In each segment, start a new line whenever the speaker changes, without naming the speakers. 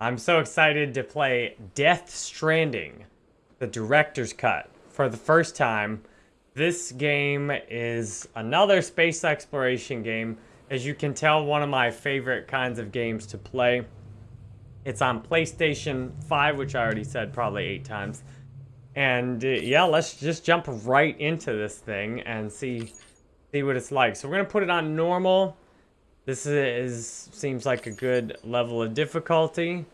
I'm so excited to play Death Stranding, the director's cut, for the first time. This game is another space exploration game. As you can tell, one of my favorite kinds of games to play. It's on PlayStation 5, which I already said probably eight times. And uh, yeah, let's just jump right into this thing and see see what it's like. So we're gonna put it on normal. This is seems like a good level of difficulty,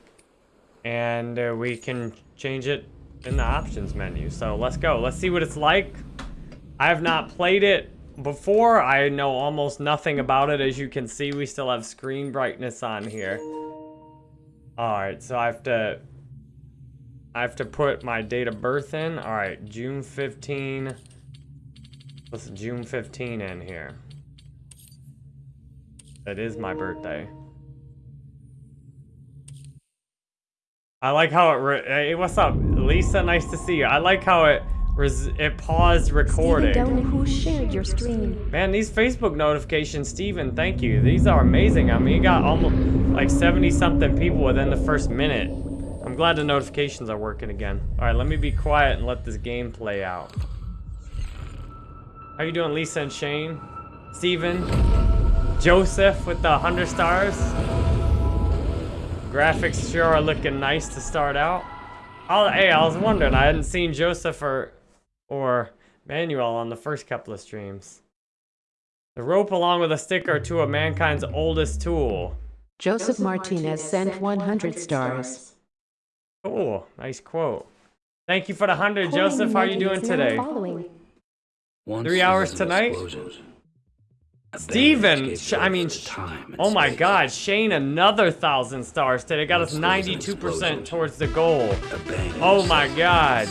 and uh, we can change it in the options menu. So let's go. Let's see what it's like. I have not played it before. I know almost nothing about it. As you can see, we still have screen brightness on here. All right, so I have to I have to put my date of birth in. All right, June 15. Let's June 15 in here. That is my birthday. I like how it. hey, what's up, Lisa? Nice to see you. I like how it it paused recording.
Steven who shared your stream.
Man, these Facebook notifications, Steven, thank you. These are amazing. I mean, you got almost like 70 something people within the first minute. I'm glad the notifications are working again. All right, let me be quiet and let this game play out. How you doing, Lisa and Shane? Steven? Joseph with the 100 stars. Graphics sure are looking nice to start out. Oh, hey, I was wondering. I hadn't seen Joseph or, or Manuel on the first couple of streams. The rope along with a stick sticker to a mankind's oldest tool.
Joseph Martinez sent 100 stars.
Cool. Nice quote. Thank you for the 100, Joseph. How are you doing today? Three hours tonight? Steven, I mean, oh my god, Shane, another thousand stars today. Got us 92% towards the goal. Oh my god.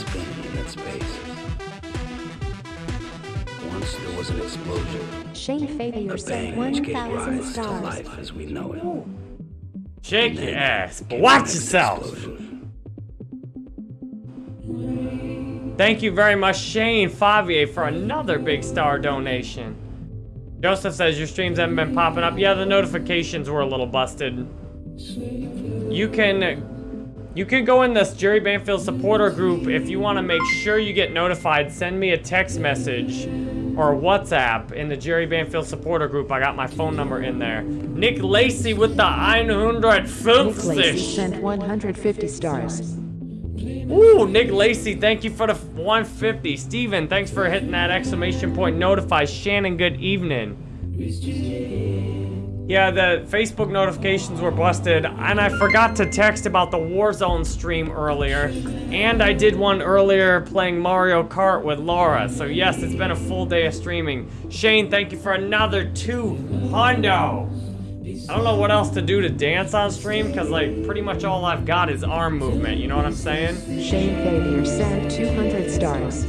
Once there was an explosion.
Shane Fabier sent 1,000 stars.
life as we know it.
Shake your ass, but watch yourself. Thank you very much, Shane Favier, for another big star donation. Joseph says your streams haven't been popping up. Yeah, the notifications were a little busted. You can you can go in this Jerry Banfield supporter group if you want to make sure you get notified. Send me a text message or WhatsApp in the Jerry Banfield supporter group. I got my phone number in there. Nick Lacey with the 150.
Nick Lacey sent 150 stars.
Ooh, Nick Lacey, thank you for the 150. Steven, thanks for hitting that exclamation point notify. Shannon, good evening. Yeah, the Facebook notifications were busted, and I forgot to text about the Warzone stream earlier. And I did one earlier playing Mario Kart with Laura. So yes, it's been a full day of streaming. Shane, thank you for another two hundo. I don't know what else to do to dance on stream, because, like, pretty much all I've got is arm movement, you know what I'm saying?
Shane Fabier sent 200 stars.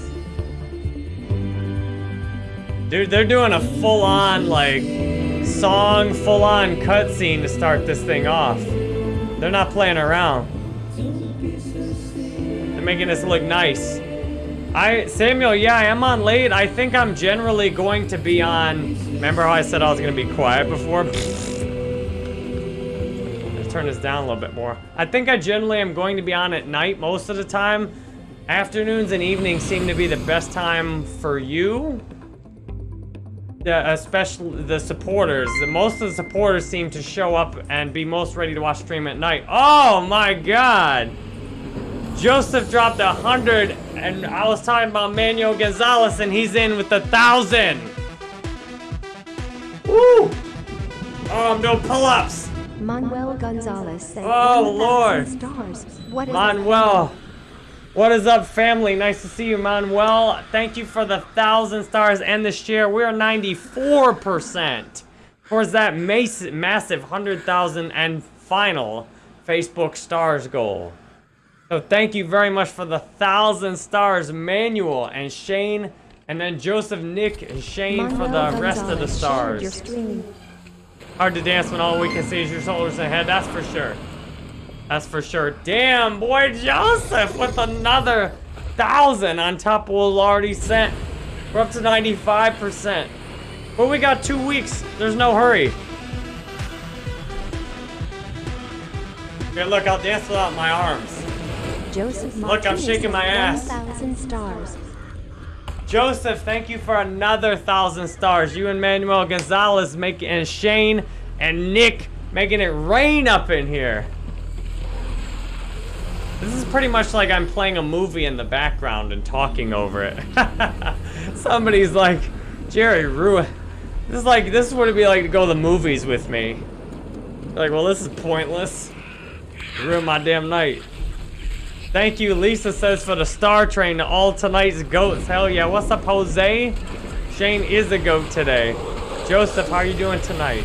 Dude, they're doing a full-on, like, song, full-on cutscene to start this thing off. They're not playing around. They're making this look nice. I, Samuel, yeah, I am on late. I think I'm generally going to be on, remember how I said I was going to be quiet before? turn this down a little bit more. I think I generally am going to be on at night most of the time. Afternoons and evenings seem to be the best time for you. Yeah, especially the supporters. Most of the supporters seem to show up and be most ready to watch stream at night. Oh my god! Joseph dropped a hundred, and I was talking about Manuel Gonzalez, and he's in with a thousand. Woo! Um, oh, doing pull-ups.
Manuel Gonzalez sent
Oh, Lord.
stars. What is
Manuel. What is up, family? Nice to see you, Manuel. Thank you for the thousand stars and the share. We're 94% towards that massive 100,000 and final Facebook stars goal. So thank you very much for the thousand stars, Manuel and Shane, and then Joseph, Nick, and Shane for the
Manuel
rest of the
Gonzalez
stars.
Shared Your stream.
Hard to dance when all we can see is your shoulders ahead, that's for sure. That's for sure. Damn, boy Joseph with another thousand on top of what we already sent. We're up to 95%. But we got two weeks. There's no hurry. Here, look, I'll dance without my arms.
Joseph
Look, I'm shaking my ass.
1,000 stars.
Joseph, thank you for another thousand stars. You and Manuel Gonzalez making and Shane and Nick making it rain up in here. This is pretty much like I'm playing a movie in the background and talking over it. Somebody's like, Jerry, ruin. This is like this is what it'd be like to go to the movies with me. Like, well, this is pointless. Ruin my damn night. Thank you, Lisa says, for the star train to all tonight's goats. Hell yeah. What's up, Jose? Shane is a goat today. Joseph, how are you doing tonight?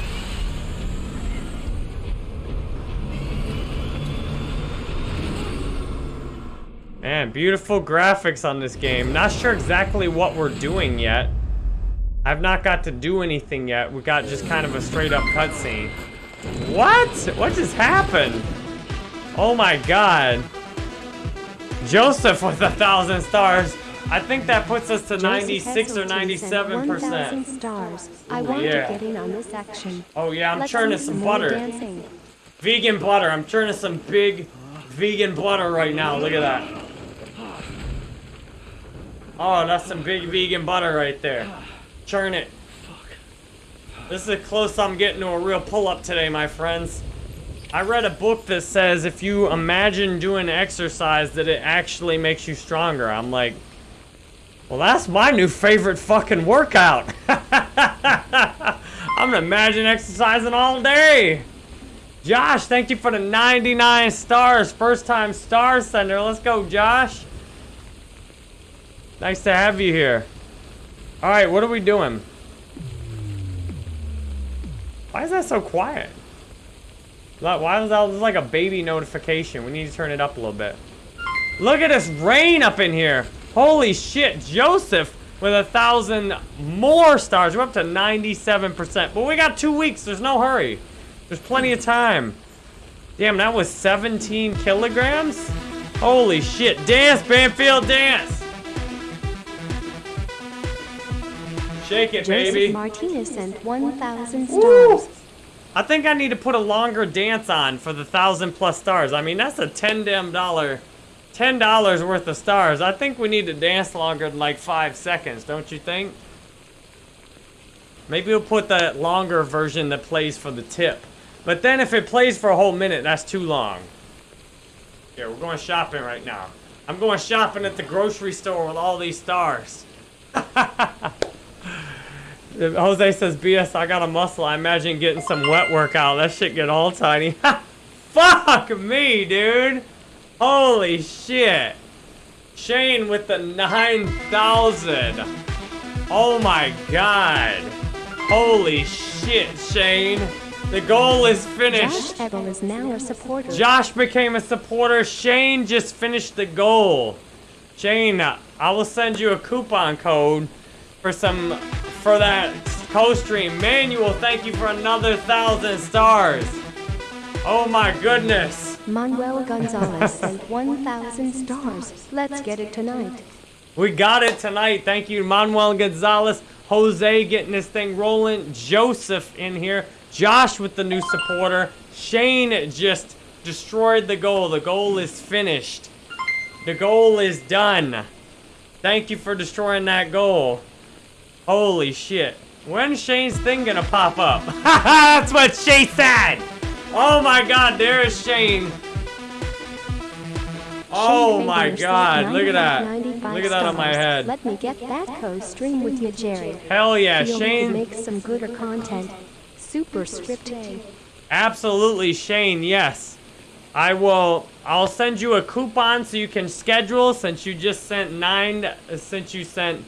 Man, beautiful graphics on this game. Not sure exactly what we're doing yet. I've not got to do anything yet. We got just kind of a straight up cutscene. What? What just happened? Oh my god. Joseph with a thousand stars. I think that puts us to
Joseph
96 or 97 percent.
stars. I
oh,
want
yeah.
to get in on this action.
Oh yeah, I'm
Let's
churning some butter.
Dancing.
Vegan butter. I'm churning some big vegan butter right now. Look at that. Oh, that's some big vegan butter right there. Churn it. This is as close I'm getting to a real pull-up today, my friends. I read a book that says if you imagine doing exercise that it actually makes you stronger. I'm like, well, that's my new favorite fucking workout. I'm gonna imagine exercising all day. Josh, thank you for the 99 stars. First time star sender. Let's go, Josh. Nice to have you here. All right, what are we doing? Why is that so quiet? Like, Why is that this is like a baby notification? We need to turn it up a little bit. Look at this rain up in here. Holy shit, Joseph with a thousand more stars. We're up to 97%. But we got two weeks. There's no hurry. There's plenty of time. Damn, that was 17 kilograms? Holy shit. Dance, Banfield, dance. Shake it,
Joseph
baby.
Martinez sent 1,000
Woo! I think I need to put a longer dance on for the thousand plus stars. I mean, that's a ten damn dollar, ten dollars worth of stars. I think we need to dance longer than like five seconds, don't you think? Maybe we'll put the longer version that plays for the tip. But then if it plays for a whole minute, that's too long. Here, we're going shopping right now. I'm going shopping at the grocery store with all these stars. Jose says, BS, I got a muscle. I imagine getting some wet workout. That shit get all tiny. Fuck me, dude. Holy shit. Shane with the 9,000. Oh my god. Holy shit, Shane. The goal is finished.
Josh Ebel is now a supporter.
Josh became a supporter. Shane just finished the goal. Shane, I will send you a coupon code for some for that co-stream. Manuel, thank you for another thousand stars. Oh my goodness.
Manuel Gonzalez sent 1,000 stars. Let's get it tonight.
We got it tonight. Thank you, Manuel Gonzalez. Jose getting this thing rolling. Joseph in here. Josh with the new supporter. Shane just destroyed the goal. The goal is finished. The goal is done. Thank you for destroying that goal. Holy shit. When's Shane's thing gonna pop up? That's what she said! Oh my god, there is Shane. Oh
Shane
my god, look at that. Look at that on my head.
Let me get that co-stream with you, Jerry.
Hell yeah, Shane.
make some gooder content. Super script
Absolutely, Shane, yes. I will, I'll send you a coupon so you can schedule since you just sent nine, since you sent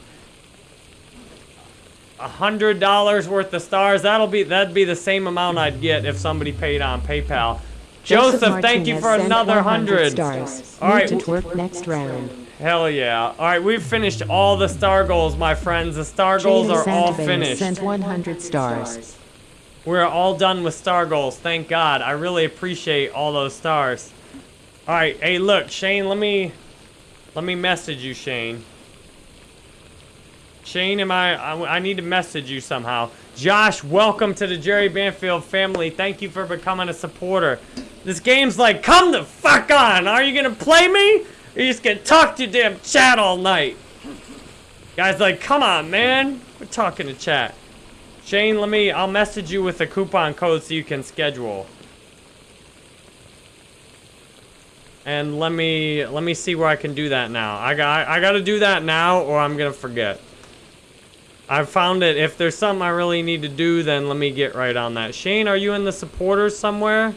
a hundred dollars worth of stars. That'll be, that'd be the same amount I'd get if somebody paid on PayPal. Joseph, thank you for another
100
hundred.
stars.
All right,
to twerk next round.
Hell yeah. All right, we've finished all the star goals, my friends. The star goals are all
Santabase
finished.
sent 100 stars.
We're all done with star goals. Thank God. I really appreciate all those stars. All right. Hey, look, Shane. Let me, let me message you, Shane. Shane, am I, I? I need to message you somehow. Josh, welcome to the Jerry Banfield family. Thank you for becoming a supporter. This game's like, come the fuck on! Are you gonna play me? Or you just gonna talk to your damn chat all night? Guys like, come on, man. We're talking to chat. Shane, let me, I'll message you with a coupon code so you can schedule. And let me, let me see where I can do that now. I got, I gotta do that now or I'm gonna forget. I found it, if there's something I really need to do, then let me get right on that. Shane, are you in the supporters somewhere?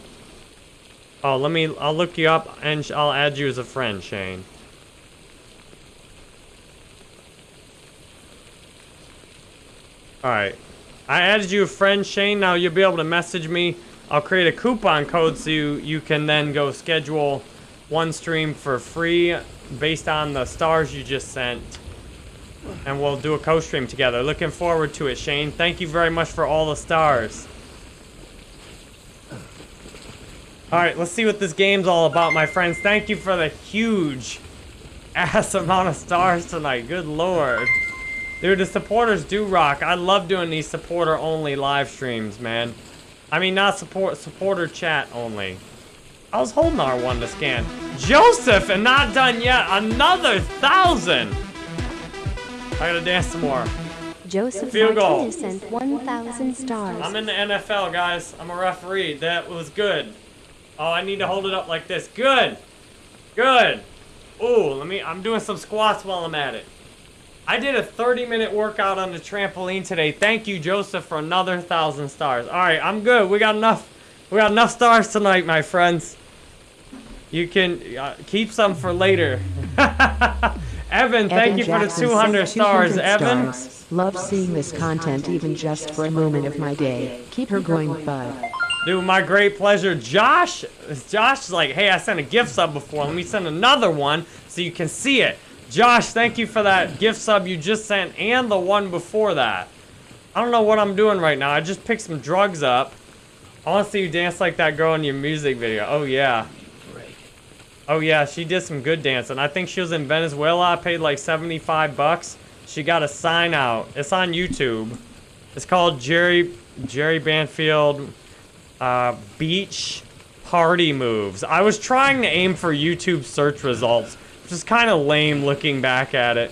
Oh, let me, I'll look you up and I'll add you as a friend, Shane. Alright. I added you a friend, Shane. Now you'll be able to message me. I'll create a coupon code so you, you can then go schedule one stream for free based on the stars you just sent. And we'll do a co-stream together. Looking forward to it, Shane. Thank you very much for all the stars. Alright, let's see what this game's all about, my friends. Thank you for the huge ass amount of stars tonight. Good lord. Dude, the supporters do rock. I love doing these supporter-only live streams, man. I mean, not support supporter chat only. I was holding R1 to scan. Joseph, and not done yet. Another thousand. I gotta dance some more.
Joseph
Field goal.
Sent 1,000 stars.
I'm in the NFL, guys. I'm a referee. That was good. Oh, I need to hold it up like this. Good. Good. Ooh, let me, I'm doing some squats while I'm at it. I did a 30 minute workout on the trampoline today. Thank you, Joseph, for another thousand stars. All right, I'm good. We got enough. We got enough stars tonight, my friends. You can uh, keep some for later. Evan, thank
Evan
you for the 200 stars,
200
Evan.
stars. Love seeing this content even just for a moment of my day. Keep her going, bud.
Dude, my great pleasure. Josh, Josh is like, hey, I sent a gift sub before. Let me send another one so you can see it. Josh, thank you for that gift sub you just sent and the one before that. I don't know what I'm doing right now. I just picked some drugs up. I want to see you dance like that girl in your music video. Oh, yeah. Oh, yeah, she did some good dancing. I think she was in Venezuela. I paid like 75 bucks. She got a sign out. It's on YouTube. It's called Jerry Jerry Banfield uh, Beach Party Moves. I was trying to aim for YouTube search results, which is kind of lame looking back at it.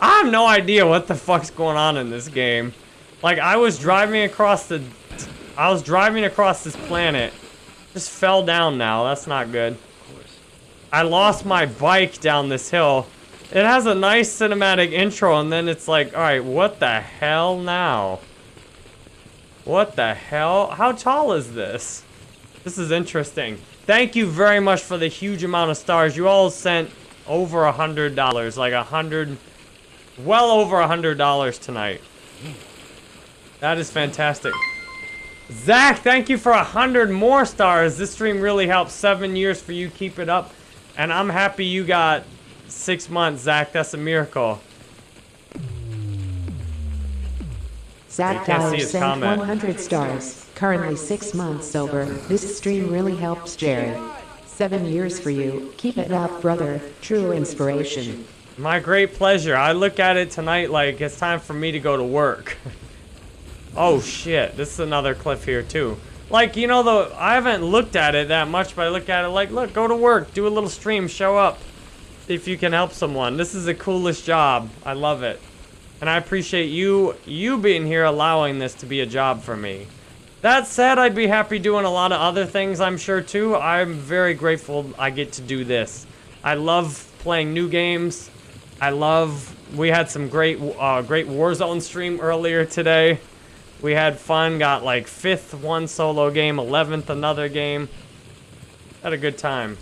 I have no idea what the fuck's going on in this game. Like, I was driving across the... I was driving across this planet. Just fell down now. That's not good. I lost my bike down this hill. It has a nice cinematic intro, and then it's like, alright, what the hell now? What the hell? How tall is this? This is interesting. Thank you very much for the huge amount of stars. You all sent over a hundred dollars, like a hundred, well over a hundred dollars tonight. That is fantastic. Zach, thank you for a hundred more stars. This stream really helps. Seven years for you. Keep it up. And I'm happy you got six months, Zach. That's a miracle.
Zach
can't see
Dyer
his
sent
comment.
100 stars. Currently six months sober. This stream really helps Jerry. Seven years for you. Keep it up, brother. True inspiration.
My great pleasure. I look at it tonight like it's time for me to go to work. oh shit, this is another cliff here too. Like, you know, though, I haven't looked at it that much, but I look at it like, look, go to work, do a little stream, show up. If you can help someone. This is the coolest job. I love it. And I appreciate you, you being here allowing this to be a job for me. That said, I'd be happy doing a lot of other things, I'm sure, too. I'm very grateful I get to do this. I love playing new games. I love, we had some great, uh, great Warzone stream earlier today. We had fun, got like fifth one solo game, 11th another game. Had a good time.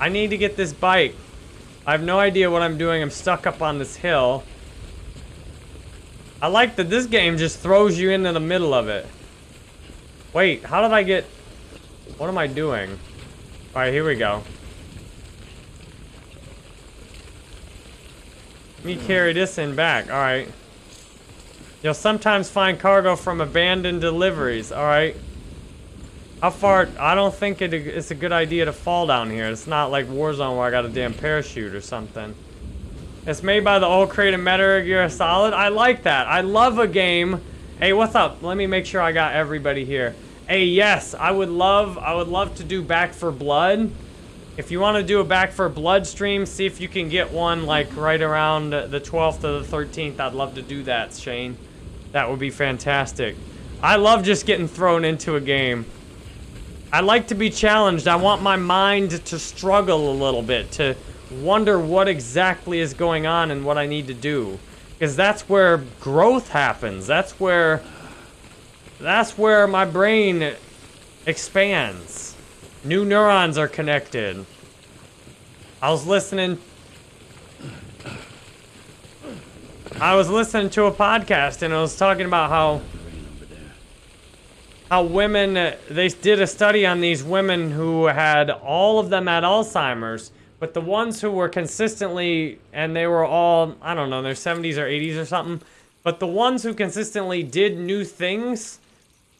I need to get this bike. I have no idea what I'm doing. I'm stuck up on this hill. I like that this game just throws you into the middle of it. Wait, how did I get... What am I doing? Alright, here we go. Let me carry this in back. Alright. You'll sometimes find cargo from abandoned deliveries. Alright. How far... I don't think it, it's a good idea to fall down here. It's not like Warzone where I got a damn parachute or something. It's made by the old creative Metal Gear Solid. I like that. I love a game. Hey, what's up? Let me make sure I got everybody here. Hey, yes, I would love, I would love to do Back for Blood. If you want to do a Back for Blood stream, see if you can get one like right around the 12th or the 13th. I'd love to do that, Shane. That would be fantastic. I love just getting thrown into a game. I like to be challenged. I want my mind to struggle a little bit, to wonder what exactly is going on and what I need to do. Because that's where growth happens. That's where... That's where my brain expands. New neurons are connected. I was listening... I was listening to a podcast and it was talking about how how women, uh, they did a study on these women who had, all of them had Alzheimer's, but the ones who were consistently, and they were all, I don't know, their 70s or 80s or something, but the ones who consistently did new things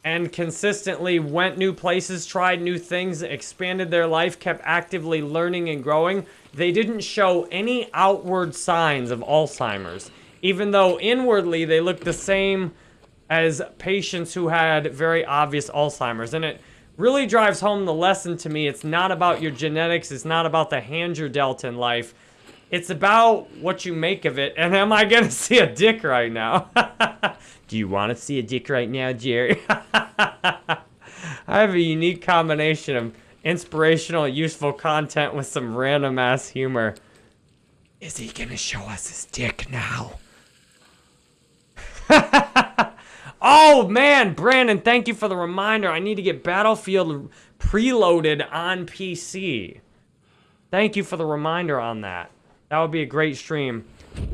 and consistently went new places, tried new things, expanded their life, kept actively learning and growing, they didn't show any outward signs of Alzheimer's. Even though inwardly they looked the same as patients who had very obvious Alzheimer's. And it really drives home the lesson to me. It's not about your genetics. It's not about the hand you're dealt in life. It's about what you make of it. And am I going to see a dick right now? Do you want to see a dick right now, Jerry? I have a unique combination of inspirational, useful content with some random ass humor. Is he going to show us his dick now? Oh man, Brandon, thank you for the reminder. I need to get Battlefield preloaded on PC. Thank you for the reminder on that. That would be a great stream.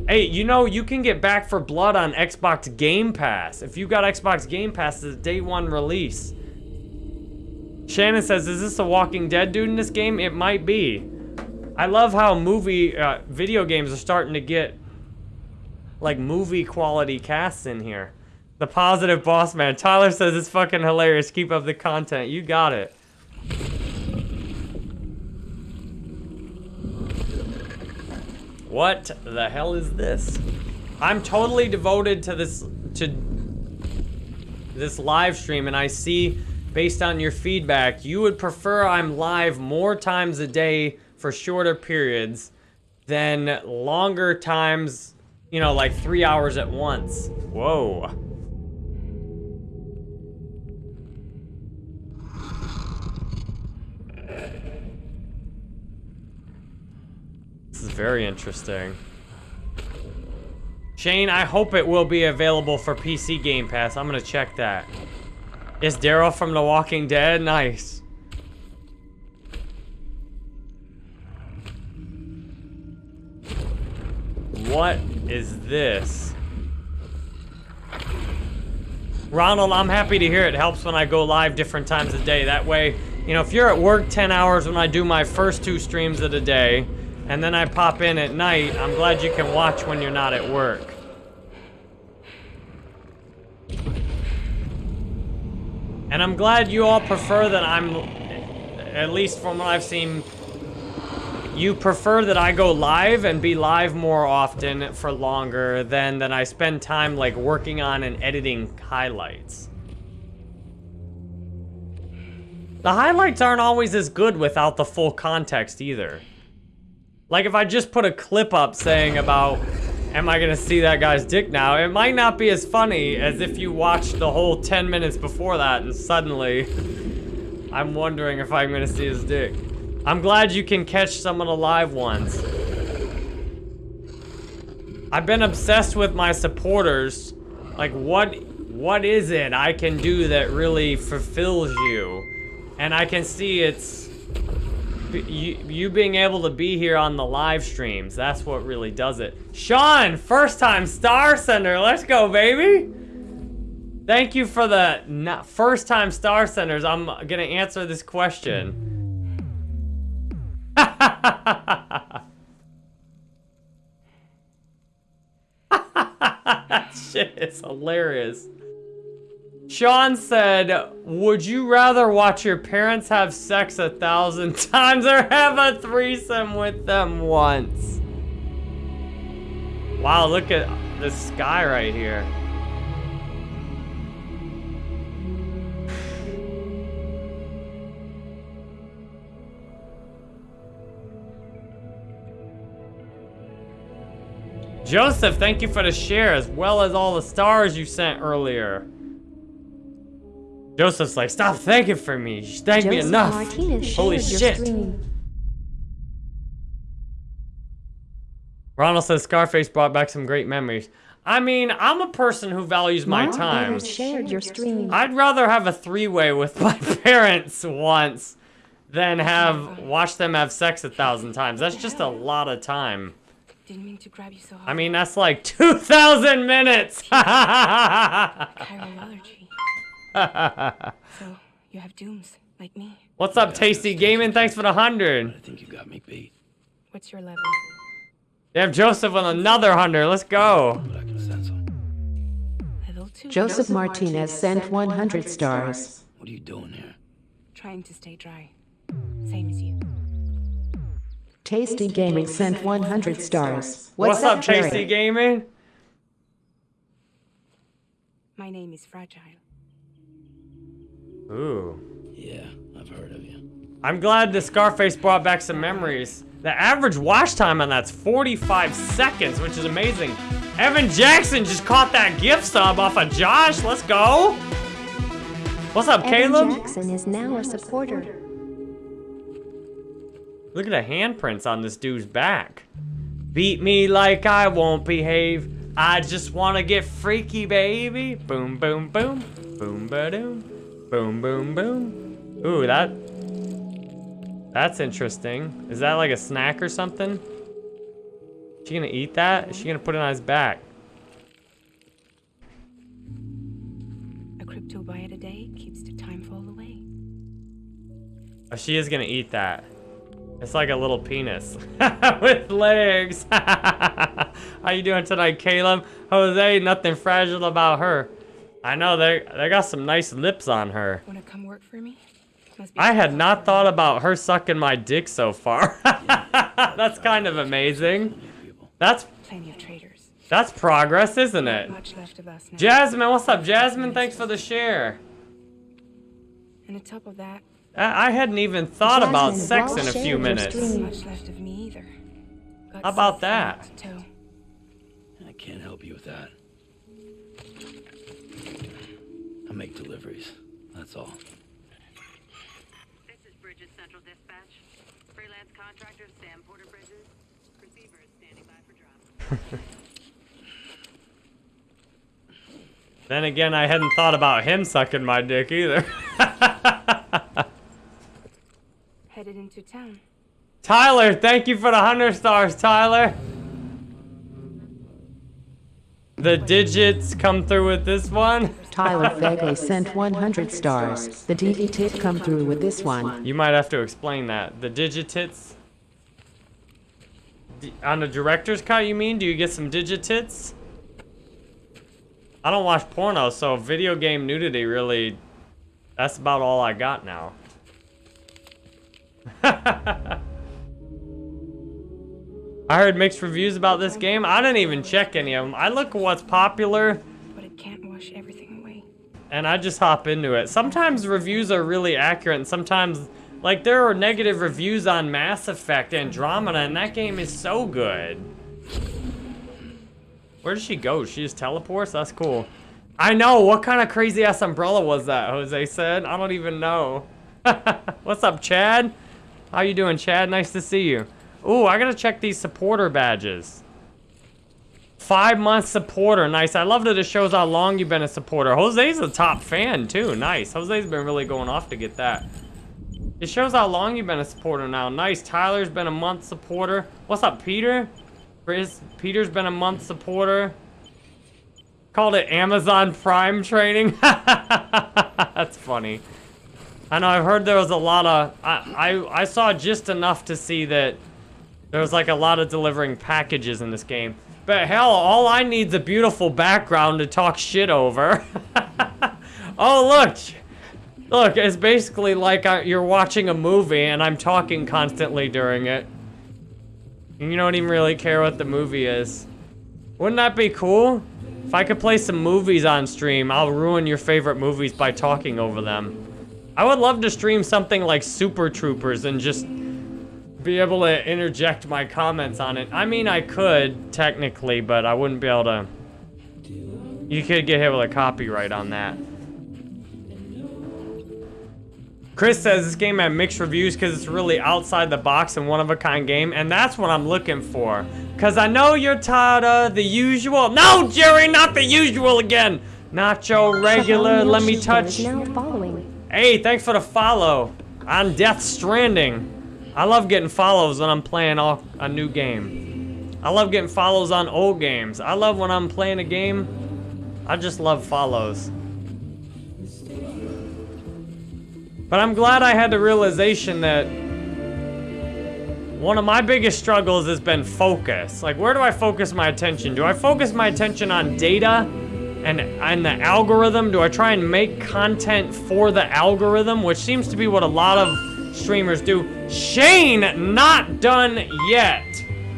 Hey, you know, you can get Back for Blood on Xbox Game Pass. If you got Xbox Game Pass, it's a day one release. Shannon says, is this a Walking Dead dude in this game? It might be. I love how movie, uh, video games are starting to get, like, movie quality casts in here. The positive boss man. Tyler says it's fucking hilarious. Keep up the content. You got it. What the hell is this? I'm totally devoted to this to this live stream and I see based on your feedback, you would prefer I'm live more times a day for shorter periods than longer times, you know, like three hours at once. Whoa. This is very interesting. Shane, I hope it will be available for PC Game Pass. I'm gonna check that. Is Daryl from The Walking Dead? Nice. What is this? Ronald, I'm happy to hear it helps when I go live different times a day. That way, you know, if you're at work 10 hours when I do my first two streams of the day, and then I pop in at night, I'm glad you can watch when you're not at work. And I'm glad you all prefer that I'm, at least from what I've seen, you prefer that I go live and be live more often for longer than that I spend time like working on and editing highlights. The highlights aren't always as good without the full context either. Like if I just put a clip up saying about, am I gonna see that guy's dick now? It might not be as funny as if you watched the whole 10 minutes before that and suddenly I'm wondering if I'm gonna see his dick. I'm glad you can catch some of the live ones. I've been obsessed with my supporters. Like what, what is it I can do that really fulfills you? And I can see it's you, you being able to be here on the live streams, that's what really does it. Sean, first time Star Sender, let's go, baby. Thank you for the first time Star Senders. I'm gonna answer this question. That shit is hilarious. Sean said, would you rather watch your parents have sex a thousand times or have a threesome with them once? Wow, look at the sky right here. Joseph, thank you for the share as well as all the stars you sent earlier. Joseph's like, stop thanking for me. You thank me enough.
Martinez
Holy shit.
stream.
Ronald says Scarface brought back some great memories. I mean, I'm a person who values my
Mark
time.
Shared your stream.
I'd rather have a three-way with my parents once than have watch them have sex a thousand times. That's just a lot of time.
Didn't mean to grab you so hard.
I mean, that's like 2,000 minutes.
chiral allergy. so you have dooms like me.
What's up, Tasty Gaming? Thanks for the hundred.
I think you got me beat,
What's your level?
They have Joseph on another hundred. Let's go.
but I can sense them.
Level two.
Joseph Martinez sent 100 stars.
What are you doing here?
Trying to stay dry. Same as you.
Tasty Gaming sent 100 stars.
What's, up,
Jerry?
Tasty Gaming?
My name is Fragile.
Ooh.
Yeah, I've heard of you.
I'm glad the Scarface brought back some memories. The average watch time on that's 45 seconds, which is amazing. Evan Jackson just caught that gift sub off of Josh. Let's go. What's up,
Evan
Caleb?
Jackson is now a supporter.
Look at the handprints on this dude's back. Beat me like I won't behave. I just wanna get freaky, baby. Boom, boom, boom. Boom, ba doom. Boom, boom, boom. Ooh, that. That's interesting. Is that like a snack or something? Is she gonna eat that? Is she gonna put it on his back?
A cryptobiote a day keeps the timefall away.
Oh, she is gonna eat that. It's like a little penis with legs. How you doing tonight, Caleb? Jose, nothing fragile about her. I know they they got some nice lips on her.
Wanna come work for me?
I had not thought about her sucking my dick so far. That's kind of amazing. That's
plenty of traders.
that's progress, isn't it?
Much left of us now.
Jasmine, what's up, Jasmine? Thanks for the share.
and on top of that,
I I hadn't even thought about sex in a few minutes.
much left of me either. Got
How about that?
I can't help you with that. I make deliveries. That's all.
This is Bridges Central Dispatch. Freelance contractor Sam Porter Bridges. Receiver is standing by for drop.
Then again, I hadn't thought about him sucking my dick either.
Headed into town.
Tyler, thank you for the 100 stars, Tyler. The digits come through with this one.
Tyler Fegley sent 100 stars. The DD tit come through with this one.
You might have to explain that. The digitits? On the director's cut, you mean? Do you get some digitits? I don't watch porno, so video game nudity really... That's about all I got now. I heard mixed reviews about this game. I didn't even check any of them. I look at what's popular,
But it can't wash everything away.
and I just hop into it. Sometimes reviews are really accurate, and sometimes, like, there are negative reviews on Mass Effect Andromeda, and that game is so good. Where does she go? She just teleports? That's cool. I know. What kind of crazy ass umbrella was that? Jose said. I don't even know. What's up, Chad? How you doing, Chad? Nice to see you. Ooh, I gotta check these supporter badges. Five month supporter, nice. I love that it shows how long you've been a supporter. Jose's a top fan too, nice. Jose's been really going off to get that. It shows how long you've been a supporter now, nice. Tyler's been a month supporter. What's up, Peter? Chris, Peter's been a month supporter. Called it Amazon Prime training. That's funny. I know I've heard there was a lot of I, I I saw just enough to see that there was like a lot of delivering packages in this game. But hell, all I need's a beautiful background to talk shit over. oh look, look, it's basically like I, you're watching a movie and I'm talking constantly during it. And you don't even really care what the movie is. Wouldn't that be cool? If I could play some movies on stream, I'll ruin your favorite movies by talking over them. I would love to stream something like Super Troopers and just be able to interject my comments on it. I mean, I could technically, but I wouldn't be able to. You could get hit with a copyright on that. Chris says this game had mixed reviews because it's really outside the box and one of a kind game, and that's what I'm looking for. Cause I know you're tired of the usual. No, Jerry, not the usual again. Nacho regular. Let me touch.
now following.
Hey, thanks for the follow on Death Stranding. I love getting follows when I'm playing all, a new game. I love getting follows on old games. I love when I'm playing a game. I just love follows. But I'm glad I had the realization that one of my biggest struggles has been focus. Like, where do I focus my attention? Do I focus my attention on data and, and the algorithm? Do I try and make content for the algorithm? Which seems to be what a lot of streamers do. Shane, not done yet.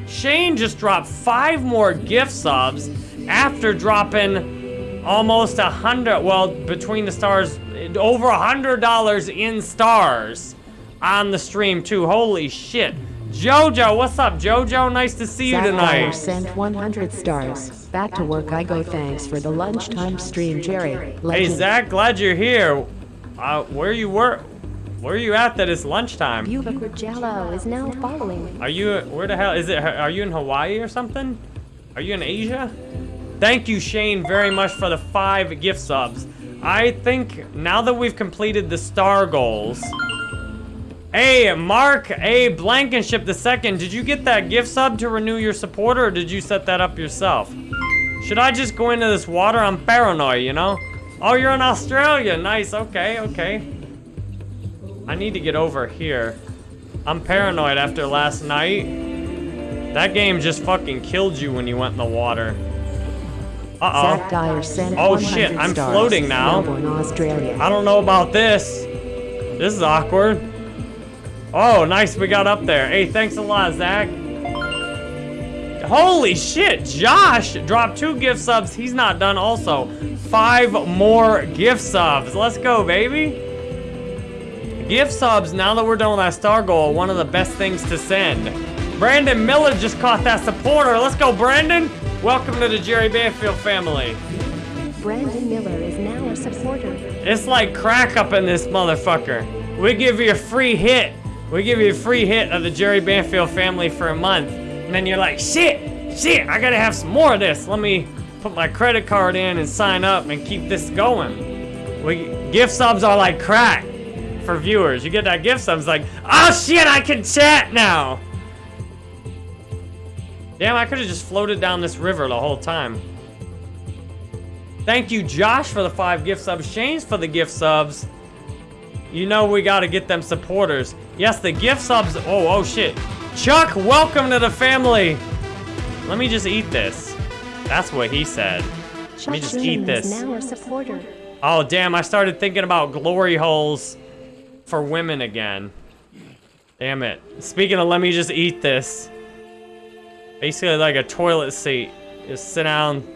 Shane just dropped five more gift subs after dropping almost a hundred, well, between the stars, over a hundred dollars in stars on the stream too. Holy shit. Jojo, what's up, Jojo? Nice to see you
Zach Dyer
tonight.
sent 100 stars. Back to work I go. Thanks for the lunchtime stream, Jerry.
Hey, Zach, glad you're here. Uh, where you were, where are you at that it's lunchtime?
Bubic Jello is now following.
Are you, where the hell, is it, are you in Hawaii or something? Are you in Asia? Thank you, Shane, very much for the five gift subs. I think now that we've completed the star goals. Hey, Mark A. Blankenship the second, did you get that gift sub to renew your supporter, or did you set that up yourself? Should I just go into this water? I'm paranoid, you know? Oh, you're in Australia. Nice. Okay, okay. I need to get over here. I'm paranoid after last night. That game just fucking killed you when you went in the water. Uh-oh.
Zach Dyer sent
Oh, shit, I'm floating now. I don't know about this. This is awkward. Oh, nice, we got up there. Hey, thanks a lot, Zach. Holy shit, Josh dropped two gift subs. He's not done also. Five more gift subs. Let's go, baby. Gift subs, now that we're done with that star goal, one of the best things to send. Brandon Miller just caught that supporter. Let's go, Brandon. Welcome to the Jerry Banfield family.
Brandon Miller is now a supporter.
It's like crack up in this motherfucker. We give you a free hit. We give you a free hit of the Jerry Banfield family for a month. And then you're like, shit, shit, I gotta have some more of this. Let me put my credit card in and sign up and keep this going. We gift subs are like crack for viewers. You get that gift subs like, oh shit, I can chat now. Damn, I could have just floated down this river the whole time. Thank you, Josh, for the five gift subs. Shane's for the gift subs. You know we gotta get them supporters. Yes, the gift subs. Oh, oh shit. Chuck, welcome to the family. Let me just eat this. That's what he said. Let me
Chuck
just eat this.
now a supporter.
Oh, damn, I started thinking about glory holes for women again. Damn it. Speaking of, let me just eat this. Basically like a toilet seat. Just sit down,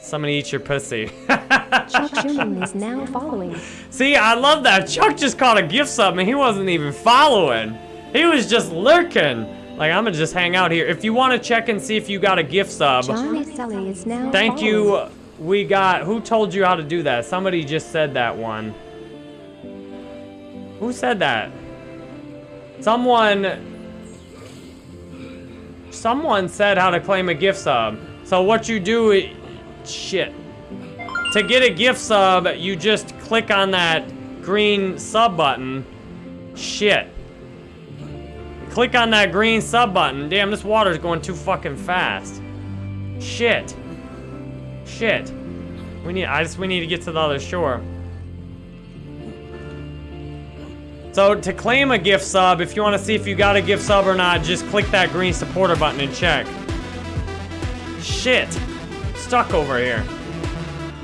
somebody eat your pussy.
Chuck Schumann is now following.
See, I love that. Chuck just caught a gift sub and he wasn't even following. He was just lurking. Like, I'm gonna just hang out here. If you want to check and see if you got a gift sub,
Johnny Sully is now
thank
following.
you. We got, who told you how to do that? Somebody just said that one. Who said that? Someone, someone said how to claim a gift sub. So what you do, shit. To get a gift sub, you just click on that green sub button. Shit. Click on that green sub button. Damn, this water's going too fucking fast. Shit. Shit. We need, I just, we need to get to the other shore. So to claim a gift sub, if you want to see if you got a gift sub or not, just click that green supporter button and check. Shit. Stuck over here.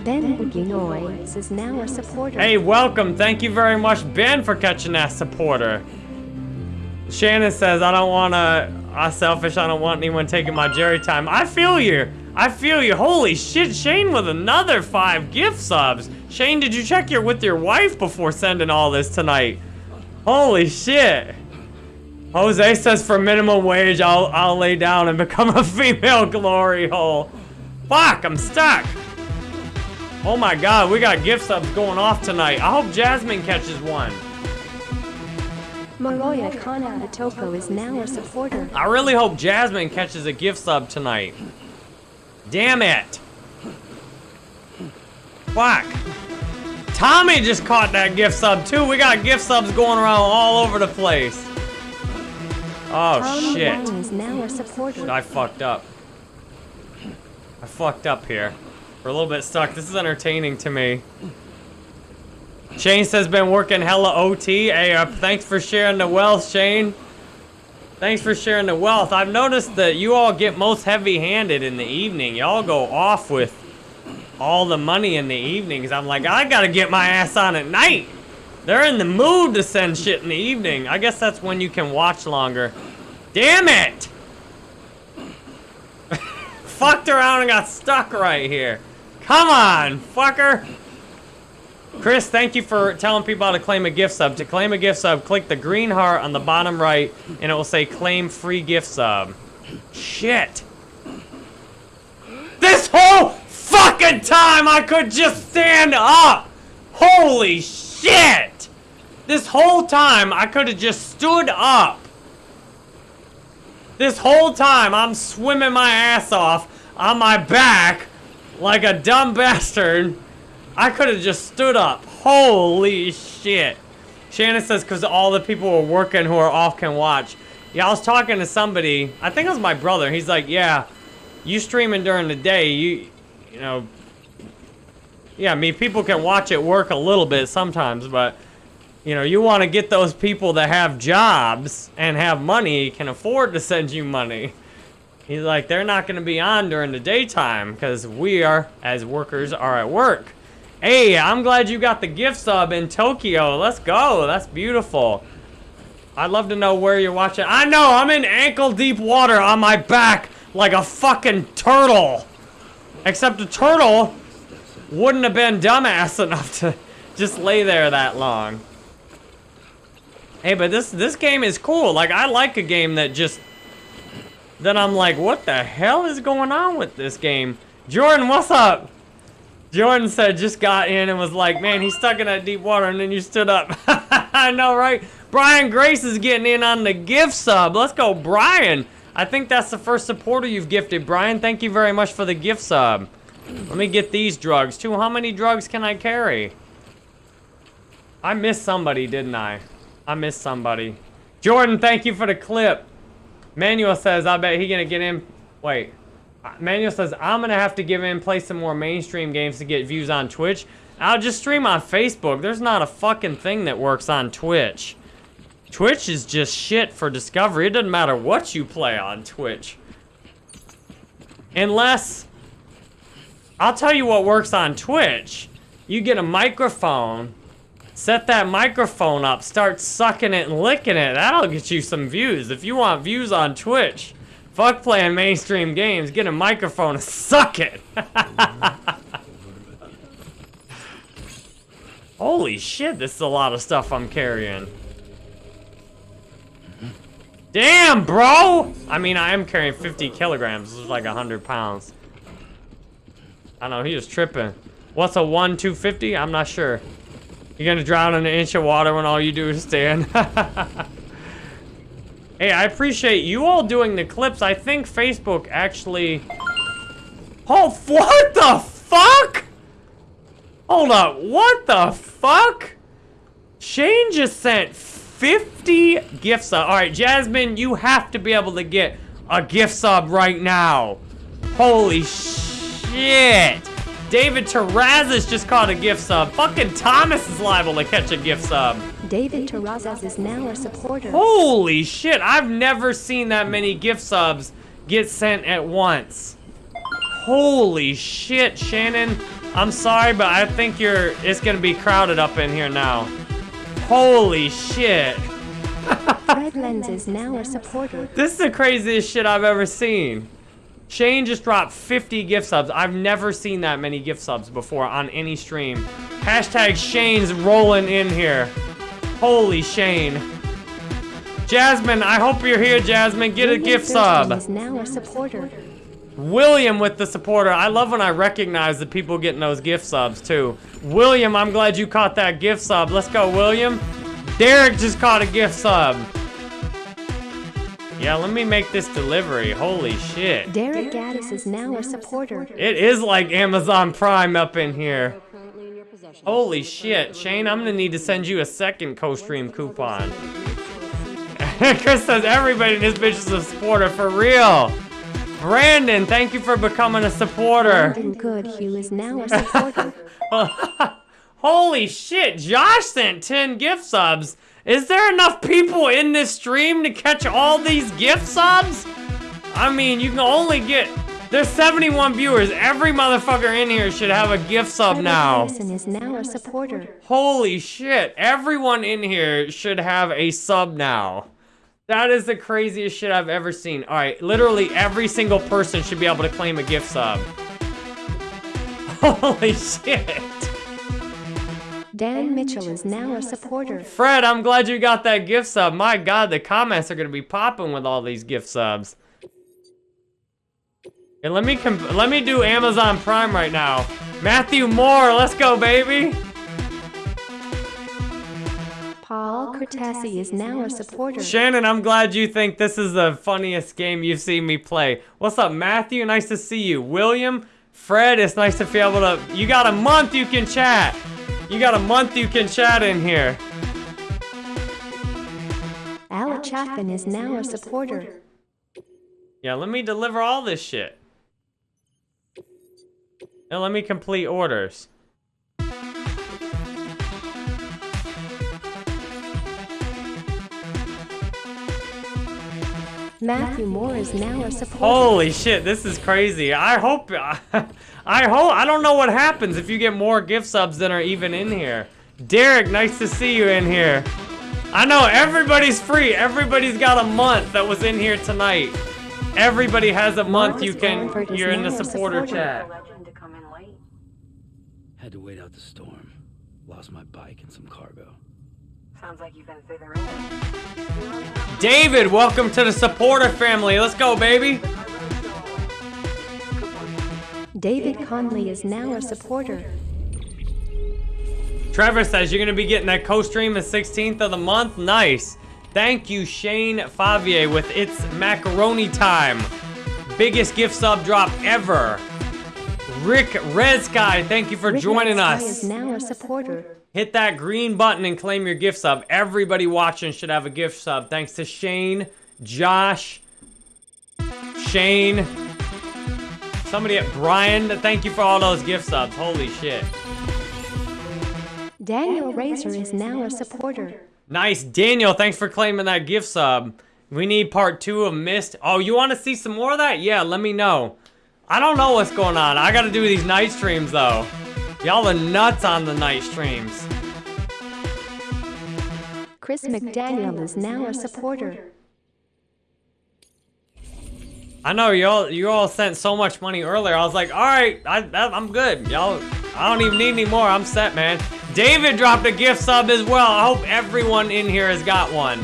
Ben is now a supporter.
Hey, welcome. Thank you very much, Ben, for catching that supporter. Shannon says, I don't want to, I'm selfish. I don't want anyone taking my Jerry time. I feel you. I feel you. Holy shit, Shane with another five gift subs. Shane, did you check your with your wife before sending all this tonight? Holy shit. Jose says for minimum wage, I'll I'll lay down and become a female glory hole. Fuck, I'm stuck. Oh my god, we got gift subs going off tonight. I hope Jasmine catches one.
Maroya Kana Atoko is now a supporter.
I really hope Jasmine catches a gift sub tonight. Damn it. Fuck. Tommy just caught that gift sub too. We got gift subs going around all over the place. Oh
Tom
shit.
Is now a supporter.
I fucked up. I fucked up here. We're a little bit stuck. This is entertaining to me. Shane says been working hella OT. Hey, uh, thanks for sharing the wealth, Shane. Thanks for sharing the wealth. I've noticed that you all get most heavy-handed in the evening. Y'all go off with all the money in the evenings. I'm like, I gotta get my ass on at night. They're in the mood to send shit in the evening. I guess that's when you can watch longer. Damn it! Fucked around and got stuck right here. Come on, fucker! Chris, thank you for telling people how to claim a gift sub. To claim a gift sub, click the green heart on the bottom right, and it will say claim free gift sub. Shit. This whole fucking time I could just stand up! Holy shit! This whole time I could have just stood up. This whole time I'm swimming my ass off on my back like a dumb bastard. I could have just stood up. Holy shit. Shannon says because all the people who are working who are off can watch. Yeah, I was talking to somebody. I think it was my brother. He's like, yeah, you streaming during the day, you, you know, yeah, I mean, people can watch it work a little bit sometimes, but, you know, you want to get those people that have jobs and have money, can afford to send you money. He's like, they're not going to be on during the daytime because we are, as workers, are at work. Hey, I'm glad you got the gift sub in Tokyo. Let's go. That's beautiful. I'd love to know where you're watching. I know, I'm in ankle deep water on my back like a fucking turtle. Except a turtle wouldn't have been dumbass enough to just lay there that long. Hey, but this this game is cool. Like, I like a game that just... Then I'm like, what the hell is going on with this game? Jordan, what's up? Jordan said just got in and was like, man, he's stuck in that deep water and then you stood up. I know, right? Brian Grace is getting in on the gift sub. Let's go, Brian. I think that's the first supporter you've gifted, Brian. Thank you very much for the gift sub. Let me get these drugs, too. How many drugs can I carry? I missed somebody, didn't I? I missed somebody. Jordan, thank you for the clip. Manuel says, I bet he gonna get in. Wait. Uh, Manuel says, I'm gonna have to give in, play some more mainstream games to get views on Twitch. I'll just stream on Facebook. There's not a fucking thing that works on Twitch. Twitch is just shit for discovery. It doesn't matter what you play on Twitch. Unless, I'll tell you what works on Twitch. You get a microphone, set that microphone up, start sucking it and licking it. That'll get you some views. If you want views on Twitch, fuck playing mainstream games, get a microphone and suck it. Holy shit, this is a lot of stuff I'm carrying. Damn, bro! I mean, I am carrying 50 kilograms. This is like 100 pounds. I know, he was tripping. What's a 1 250? I'm not sure. You're gonna drown in an inch of water when all you do is stand. hey, I appreciate you all doing the clips. I think Facebook actually... Oh, what the fuck? Hold up, what the fuck? Shane just sent 50 gift subs. All right, Jasmine, you have to be able to get a gift sub right now. Holy shit. David Terrazas just caught a gift sub. Fucking Thomas is liable to catch a gift sub.
David Terrazas is now a supporter.
Holy shit, I've never seen that many gift subs get sent at once. Holy shit, Shannon. I'm sorry, but I think you're, it's gonna be crowded up in here now. Holy shit.
Red Lens is now a supporter.
This is the craziest shit I've ever seen. Shane just dropped 50 gift subs. I've never seen that many gift subs before on any stream. Hashtag Shane's rolling in here. Holy Shane. Jasmine, I hope you're here, Jasmine. Get a gift sub.
is now a supporter.
William with the supporter. I love when I recognize the people getting those gift subs too. William, I'm glad you caught that gift sub. Let's go, William. Derek just caught a gift sub. Yeah, let me make this delivery. Holy shit.
Derek Gaddis is now a supporter.
It is like Amazon Prime up in here. Holy shit. Shane, I'm gonna need to send you a second co-stream coupon. Chris says everybody in this bitch is a supporter for real. Brandon, thank you for becoming a supporter.
Brandon Goodhue is now a supporter.
Holy shit, Josh sent 10 gift subs. Is there enough people in this stream to catch all these gift subs? I mean, you can only get... There's 71 viewers. Every motherfucker in here should have a gift sub now.
Now a supporter.
Holy shit. Everyone in here should have a sub now. That is the craziest shit I've ever seen. Alright, literally every single person should be able to claim a gift sub. Holy shit.
Dan Mitchell is now a supporter.
Fred, I'm glad you got that gift sub. My god, the comments are gonna be popping with all these gift subs. And let me com- let me do Amazon Prime right now. Matthew Moore, let's go, baby.
Paul Cortesi is now a supporter.
Shannon, I'm glad you think this is the funniest game you've seen me play. What's up, Matthew? Nice to see you. William, Fred, it's nice to be able to. You got a month you can chat. You got a month you can chat in here.
Al Chapin is now a supporter.
Yeah, let me deliver all this shit. And let me complete orders.
Matthew Moore is now a supporter.
Holy shit, this is crazy. I hope, I hope, I don't know what happens if you get more gift subs than are even in here. Derek, nice to see you in here. I know everybody's free. Everybody's got a month that was in here tonight. Everybody has a month you can, you're in the supporter
supporter.
chat.
Legend to come in late.
Had to wait out the storm. Lost my bike and some cargo.
Sounds like you've been through the ringer.
David, welcome to the supporter family. Let's go, baby.
David Conley is now a supporter.
Trevor says you're gonna be getting that co-stream the 16th of the month. Nice. Thank you, Shane Favier, with its macaroni time. Biggest gift sub drop ever. Rick Red Sky, thank you for
Rick
joining
Sky
us.
is now a supporter.
Hit that green button and claim your gift sub. Everybody watching should have a gift sub. Thanks to Shane, Josh, Shane, somebody at Brian. Thank you for all those gift subs. Holy shit.
Daniel Razor is now a supporter.
Nice. Daniel, thanks for claiming that gift sub. We need part two of Mist. Oh, you want to see some more of that? Yeah, let me know. I don't know what's going on. I got to do these night streams, though. Y'all are nuts on the night streams.
Chris McDaniel is now a supporter.
I know y'all you all sent so much money earlier. I was like, all right, I, I'm good. Y'all, I don't even need any more. I'm set, man. David dropped a gift sub as well. I hope everyone in here has got one.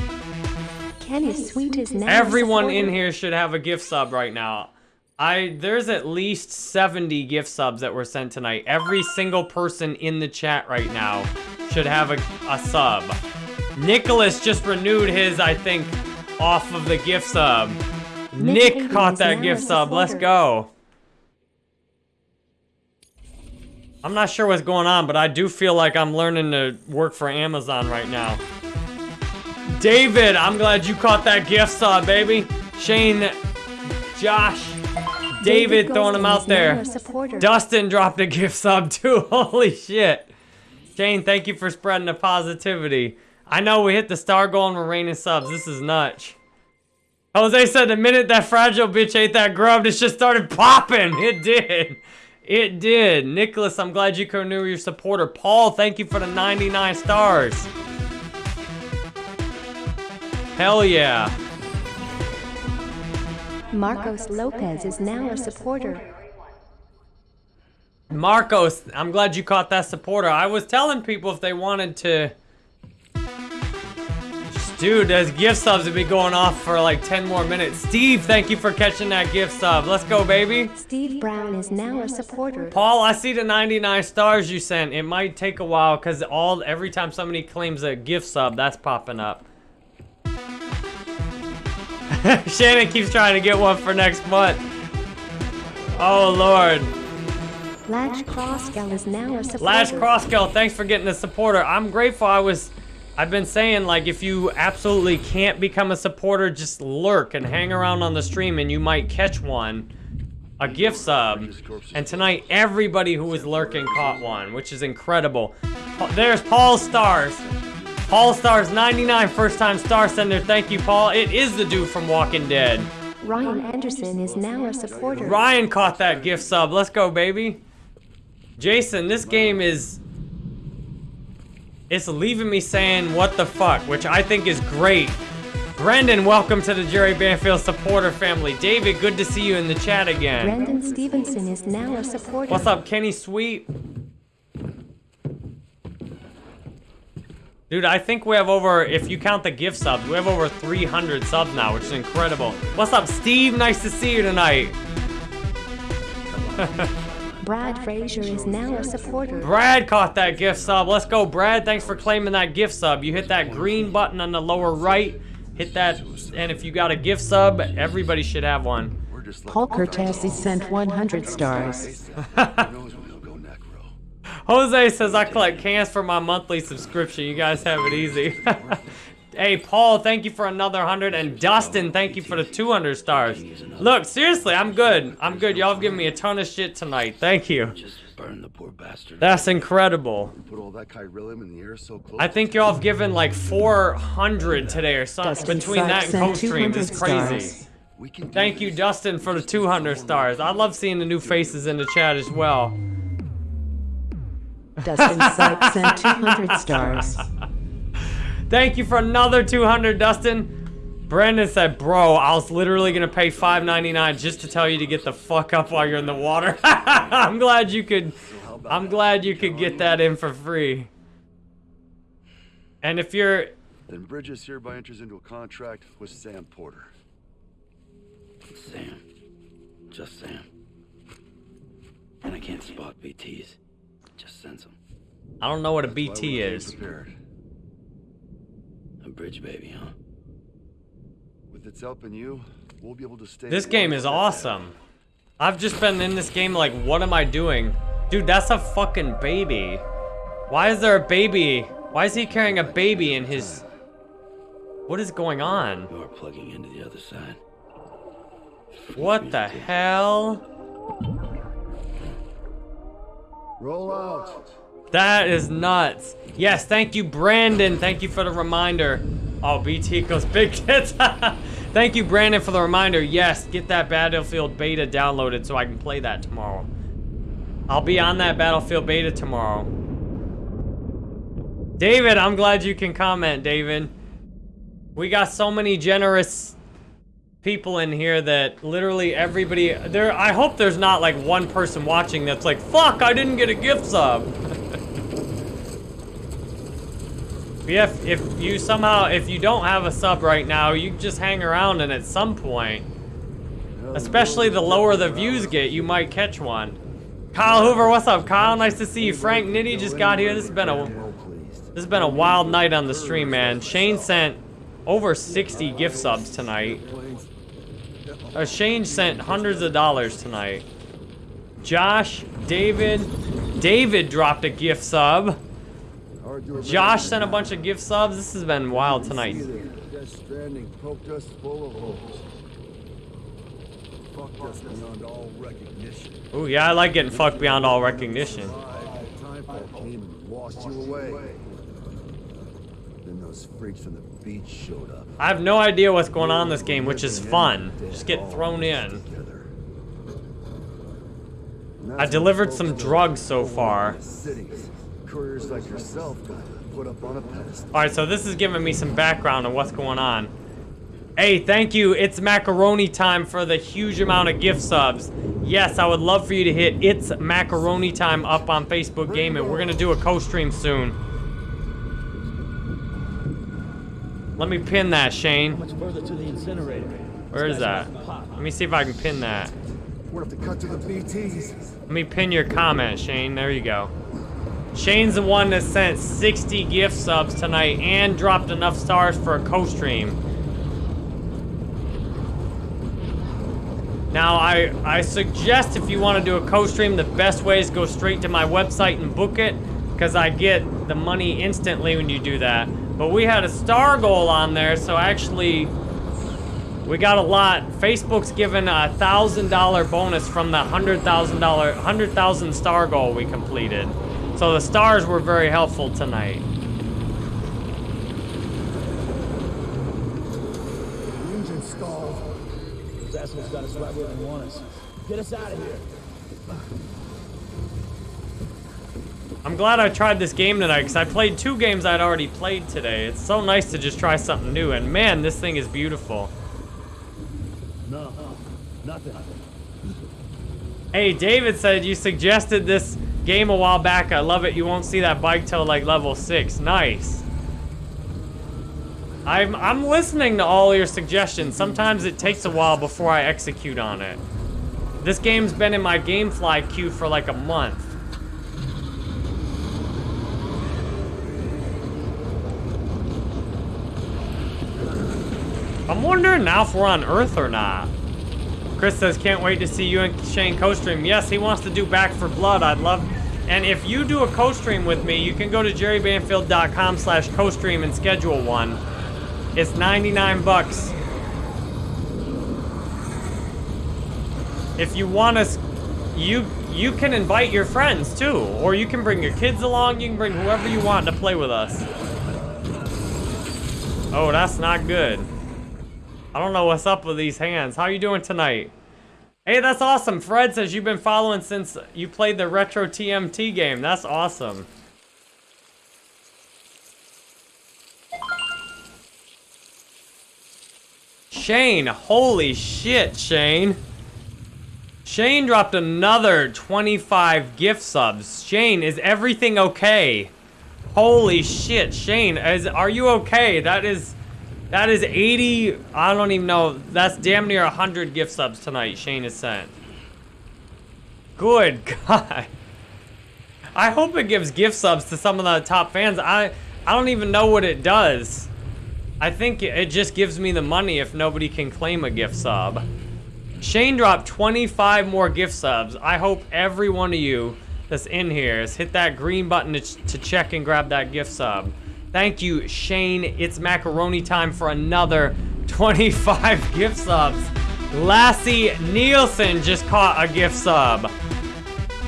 Kenny Sweet is now
Everyone
a
in here should have a gift sub right now. I there's at least 70 gift subs that were sent tonight. Every single person in the chat right now should have a, a sub. Nicholas just renewed his, I think, off of the gift sub. Nick,
Hayden
caught that gift sub. Let's go. I'm not sure what's going on, but I do feel like I'm learning to work for Amazon right now. David, I'm glad you caught that gift sub, baby. Shane, Josh, David, throwing
him
out there. Dustin dropped a gift sub too. Holy shit. Shane, thank you for spreading the positivity. I know we hit the star goal and we're raining subs. This is nuts. Jose said the minute that fragile bitch ate that grub, it just started popping. It did. It did. Nicholas, I'm glad you could renew your supporter. Paul, thank you for the 99 stars. Hell yeah.
Marcos Lopez is now a supporter.
Marcos, I'm glad you caught that supporter. I was telling people if they wanted to Dude, those gift subs have been going off for like 10 more minutes. Steve, thank you for catching that gift sub. Let's go, baby.
Steve Brown is now a supporter.
Paul, I see the 99 stars you sent. It might take a while because all every time somebody claims a gift sub, that's popping up. Shannon keeps trying to get one for next month. Oh, Lord.
Lash Crossgell is now a supporter.
Lash Crosskill, thanks for getting a supporter. I'm grateful. I was, I've been saying like if you absolutely can't become a supporter, just lurk and hang around on the stream, and you might catch one, a gift sub. And tonight, everybody who was lurking caught one, which is incredible. There's Paul Stars. Paul Stars 99 first time star sender. Thank you, Paul. It is the dude from Walking Dead.
Ryan Anderson is now a supporter.
Ryan caught that gift sub. Let's go, baby. Jason, this game is... It's leaving me saying what the fuck, which I think is great. Brendan, welcome to the Jerry Banfield supporter family. David, good to see you in the chat again.
Brendan Stevenson is now a supporter.
What's up, Kenny Sweet? Dude, I think we have over, if you count the gift subs, we have over 300 subs now, which is incredible. What's up, Steve? Nice to see you tonight.
Brad Frazier is now a supporter.
Brad caught that gift sub. Let's go, Brad. Thanks for claiming that gift sub. You hit that green button on the lower right. Hit that, and if you got a gift sub, everybody should have one.
We're just like
Paul Cortese sent 100 stars.
Who knows when he'll go necro.
Jose says I collect cans for my monthly subscription. You guys have it easy. hey, Paul, thank you for another 100. And Dustin, thank you for the 200 stars. Look, seriously, I'm good. I'm good. Y'all have given me a ton of shit tonight. Thank you.
Burn the poor bastard.
That's incredible.
Put all that in the air so close.
I think y'all have given like 400 today or something.
Dustin
Between that and co-streams,
200
it's crazy.
stars.
we can do
Thank you. Dustin, for the 200 stars. I love seeing the new faces in the chat as well.
Dustin Sykes sent 200 stars.
Thank you for another 200, Dustin. Brandon said, bro, I was literally gonna pay $5.99 just to tell you to get the fuck up while you're in the water. I'm glad you could, I'm glad you could get that in for free. And if you're,
Then Bridges hereby enters into a contract with Sam Porter.
Sam. Just Sam. And I can't spot BTs. Just sense them.
I don't know what a
Why
BT is.
Prepared.
A bridge baby, huh?
With its help and you, we'll be able to stay.
This game is
step
awesome. I've just been in this game like, what am I doing? Dude, that's a fucking baby. Why is there a baby? Why is he carrying a baby in his... What is going on?
You are plugging into the other side.
What the hell?
Roll out.
That is nuts. Yes, thank you, Brandon. Thank you for the reminder. Oh, BT goes big tits. thank you, Brandon, for the reminder. Yes, get that Battlefield beta downloaded so I can play that tomorrow. I'll be on that Battlefield beta tomorrow. David, I'm glad you can comment, David. We got so many generous people in here that literally everybody there I hope there's not like one person watching that's like, fuck, I didn't get a gift sub. Yeah, if, if you somehow, if you don't have a sub right now, you just hang around and at some point, especially the lower the views get, you might catch one. Kyle Hoover, what's up, Kyle? Nice to see you. Frank Nitty just got here. This has been a this has been a wild night on the stream, man. Shane sent over 60 gift subs tonight. Uh, Shane sent hundreds of dollars tonight. Josh, David, David dropped a gift sub. Josh sent a bunch of gift subs. This has been wild tonight.
Death Stranding poked us full of holes. Fucked us beyond all recognition.
Ooh, yeah, I like getting fucked beyond all recognition.
Timefall came and washed you away. Then those freaks from the beach showed up.
I have no idea what's going on in this game, which is fun. Just get thrown in. I delivered some drugs so far. Alright, so this is giving me some background on what's going on. Hey, thank you. It's macaroni time for the huge amount of gift subs. Yes, I would love for you to hit It's Macaroni Time up on Facebook Gaming. We're going to do a co-stream soon. Let me pin that, Shane.
Much further to the incinerator.
Where is that? Let me see if I can pin that.
We'll have to cut to the BTs.
Let me pin your comment, Shane. There you go. Shane's the one that sent 60 gift subs tonight and dropped enough stars for a co-stream. Now, I, I suggest if you want to do a co-stream, the best way is go straight to my website and book it, because I get the money instantly when you do that. But we had a star goal on there, so actually, we got a lot. Facebook's given a thousand dollar bonus from the hundred thousand dollar, hundred thousand star goal we completed. So the stars were very helpful tonight.
Engine stalled.
Those assholes got us right where they want us. Get us out of here.
I'm glad I tried this game tonight because I played two games I'd already played today. It's so nice to just try something new, and man, this thing is beautiful.
No, nothing.
Hey, David said you suggested this game a while back. I love it. You won't see that bike till like level six. Nice. I'm I'm listening to all your suggestions. Sometimes it takes a while before I execute on it. This game's been in my GameFly queue for like a month. I'm wondering now if we're on Earth or not. Chris says, can't wait to see you and Shane co-stream. Yes, he wants to do Back 4 Blood. I'd love... And if you do a co-stream with me, you can go to jerrybanfield.com slash co-stream and schedule one. It's 99 bucks. If you want to... You, you can invite your friends, too. Or you can bring your kids along. You can bring whoever you want to play with us. Oh, that's not good. I don't know what's up with these hands. How you doing tonight? Hey, that's awesome. Fred says you've been following since you played the Retro TMT game. That's awesome. Shane, holy shit, Shane. Shane dropped another 25 gift subs. Shane, is everything okay? Holy shit, Shane, is are you okay? That is that is 80, I don't even know. That's damn near 100 gift subs tonight Shane has sent. Good God. I hope it gives gift subs to some of the top fans. I I don't even know what it does. I think it just gives me the money if nobody can claim a gift sub. Shane dropped 25 more gift subs. I hope every one of you that's in here has hit that green button to, to check and grab that gift sub. Thank you, Shane. It's macaroni time for another 25 gift subs. Lassie Nielsen just caught a gift sub.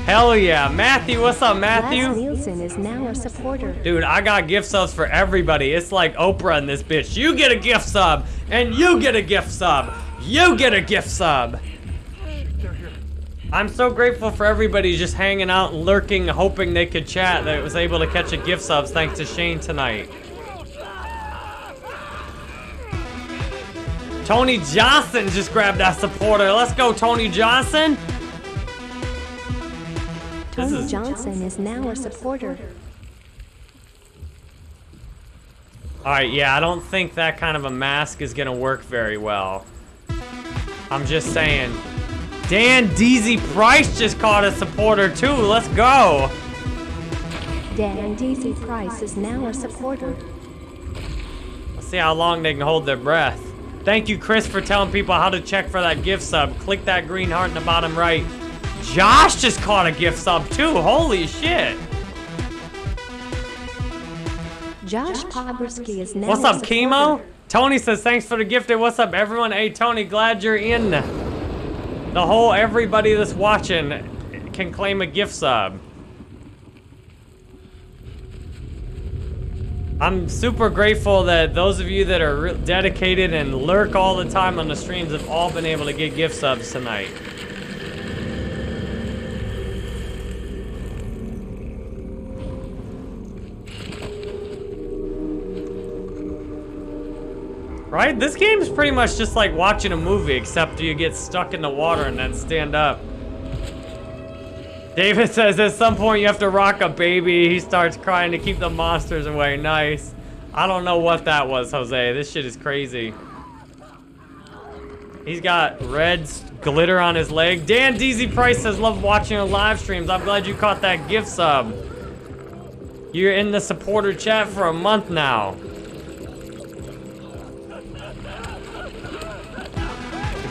Hell yeah. Matthew, what's up, Matthew?
Nielsen is now a supporter.
Dude, I got gift subs for everybody. It's like Oprah in this bitch. You get a gift sub, and you get a gift sub. You get a gift sub. I'm so grateful for everybody just hanging out and lurking, hoping they could chat that was able to catch a gift subs thanks to Shane tonight. Tony Johnson just grabbed that supporter. Let's go, Tony Johnson.
Tony
is-
Johnson is now a supporter.
Alright, yeah, I don't think that kind of a mask is gonna work very well. I'm just saying. Dan Deasy Price just caught a supporter too. Let's go.
Dan Deasy Price is now a supporter.
Let's see how long they can hold their breath. Thank you, Chris, for telling people how to check for that gift sub. Click that green heart in the bottom right. Josh just caught a gift sub too. Holy shit.
Josh Poborski is now
What's up. Kimo? Tony says, thanks for the gifted. What's up, everyone? Hey, Tony, glad you're in. The whole everybody that's watching can claim a gift sub. I'm super grateful that those of you that are dedicated and lurk all the time on the streams have all been able to get gift subs tonight. Right? This game's pretty much just like watching a movie, except you get stuck in the water and then stand up. David says at some point you have to rock a baby. He starts crying to keep the monsters away. Nice. I don't know what that was, Jose. This shit is crazy. He's got red glitter on his leg. Dan DZ Price says, love watching your live streams. I'm glad you caught that gift sub. You're in the supporter chat for a month now.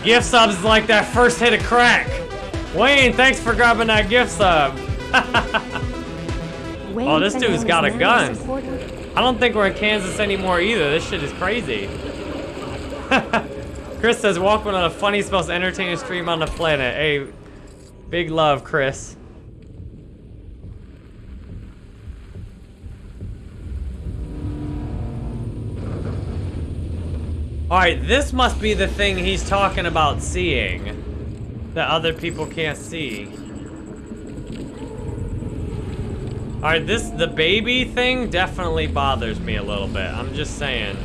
Gift subs is like that first hit of crack. Wayne, thanks for grabbing that gift sub. Oh, this dude's got a gun. I don't think we're in Kansas anymore either. This shit is crazy. Chris says, welcome to the funniest, most entertaining stream on the planet. Hey, big love, Chris. Alright, this must be the thing he's talking about seeing. That other people can't see. Alright, this, the baby thing definitely bothers me a little bit. I'm just saying.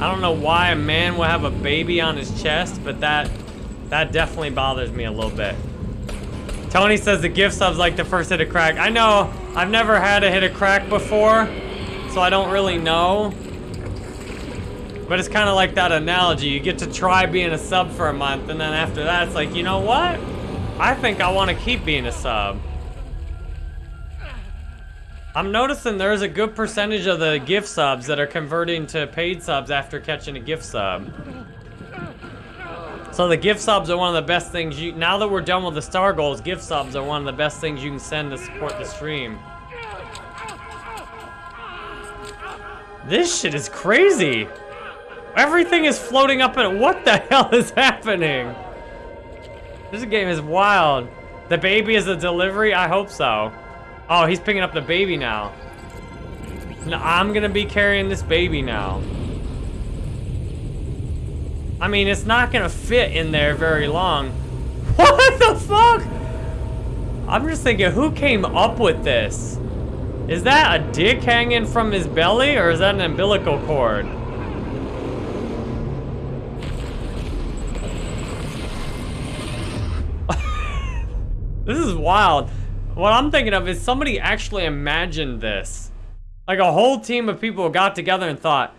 I don't know why a man would have a baby on his chest, but that, that definitely bothers me a little bit. Tony says the gift sub's like the first hit of crack. I know, I've never had a hit of crack before, so I don't really know. But it's kind of like that analogy. You get to try being a sub for a month, and then after that, it's like, you know what? I think I want to keep being a sub. I'm noticing there's a good percentage of the gift subs that are converting to paid subs after catching a gift sub. So the gift subs are one of the best things you, now that we're done with the star goals, gift subs are one of the best things you can send to support the stream. This shit is crazy. Everything is floating up and what the hell is happening? This game is wild. The baby is a delivery? I hope so. Oh, he's picking up the baby now. No, I'm gonna be carrying this baby now. I mean, it's not gonna fit in there very long. What the fuck? I'm just thinking, who came up with this? Is that a dick hanging from his belly, or is that an umbilical cord? This is wild. What I'm thinking of is somebody actually imagined this. Like a whole team of people got together and thought,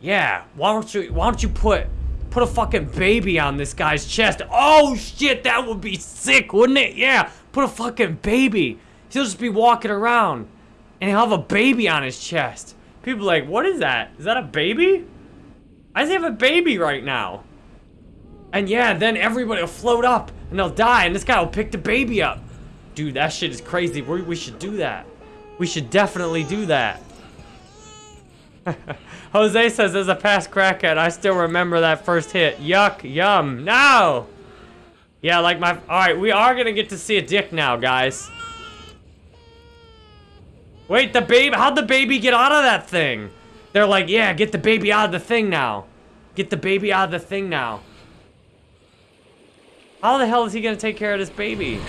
yeah, why don't you why don't you put put a fucking baby on this guy's chest? Oh shit, that would be sick, wouldn't it? Yeah, put a fucking baby. He'll just be walking around and he'll have a baby on his chest. People like, what is that? Is that a baby? I he have a baby right now? And yeah, then everybody will float up and they'll die and this guy will pick the baby up. Dude, that shit is crazy. We, we should do that. We should definitely do that. Jose says, as a past crackhead, I still remember that first hit. Yuck, yum, no! Yeah, like my, all right, we are gonna get to see a dick now, guys. Wait, the baby, how'd the baby get out of that thing? They're like, yeah, get the baby out of the thing now. Get the baby out of the thing now. How the hell is he gonna take care of this baby?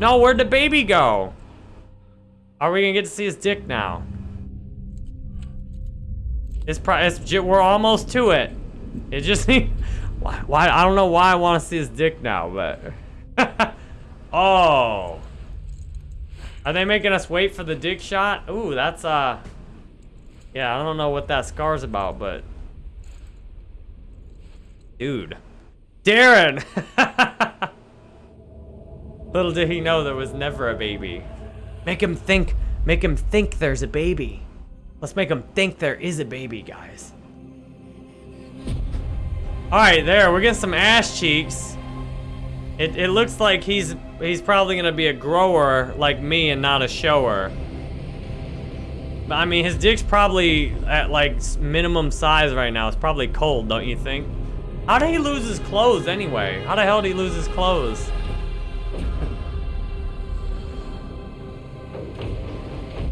No, where'd the baby go? Are we gonna get to see his dick now? It's probably, we're almost to it. It just, why, why, I don't know why I wanna see his dick now, but. oh. Are they making us wait for the dick shot? Ooh, that's, uh. Yeah, I don't know what that scar's about, but. Dude. Darren! Little did he know there was never a baby. Make him think, make him think there's a baby. Let's make him think there is a baby, guys. Alright, there, we're getting some ass cheeks. It, it looks like he's he's probably gonna be a grower like me and not a shower. I mean, his dick's probably at like minimum size right now. It's probably cold, don't you think? How did he lose his clothes anyway? How the hell did he lose his clothes?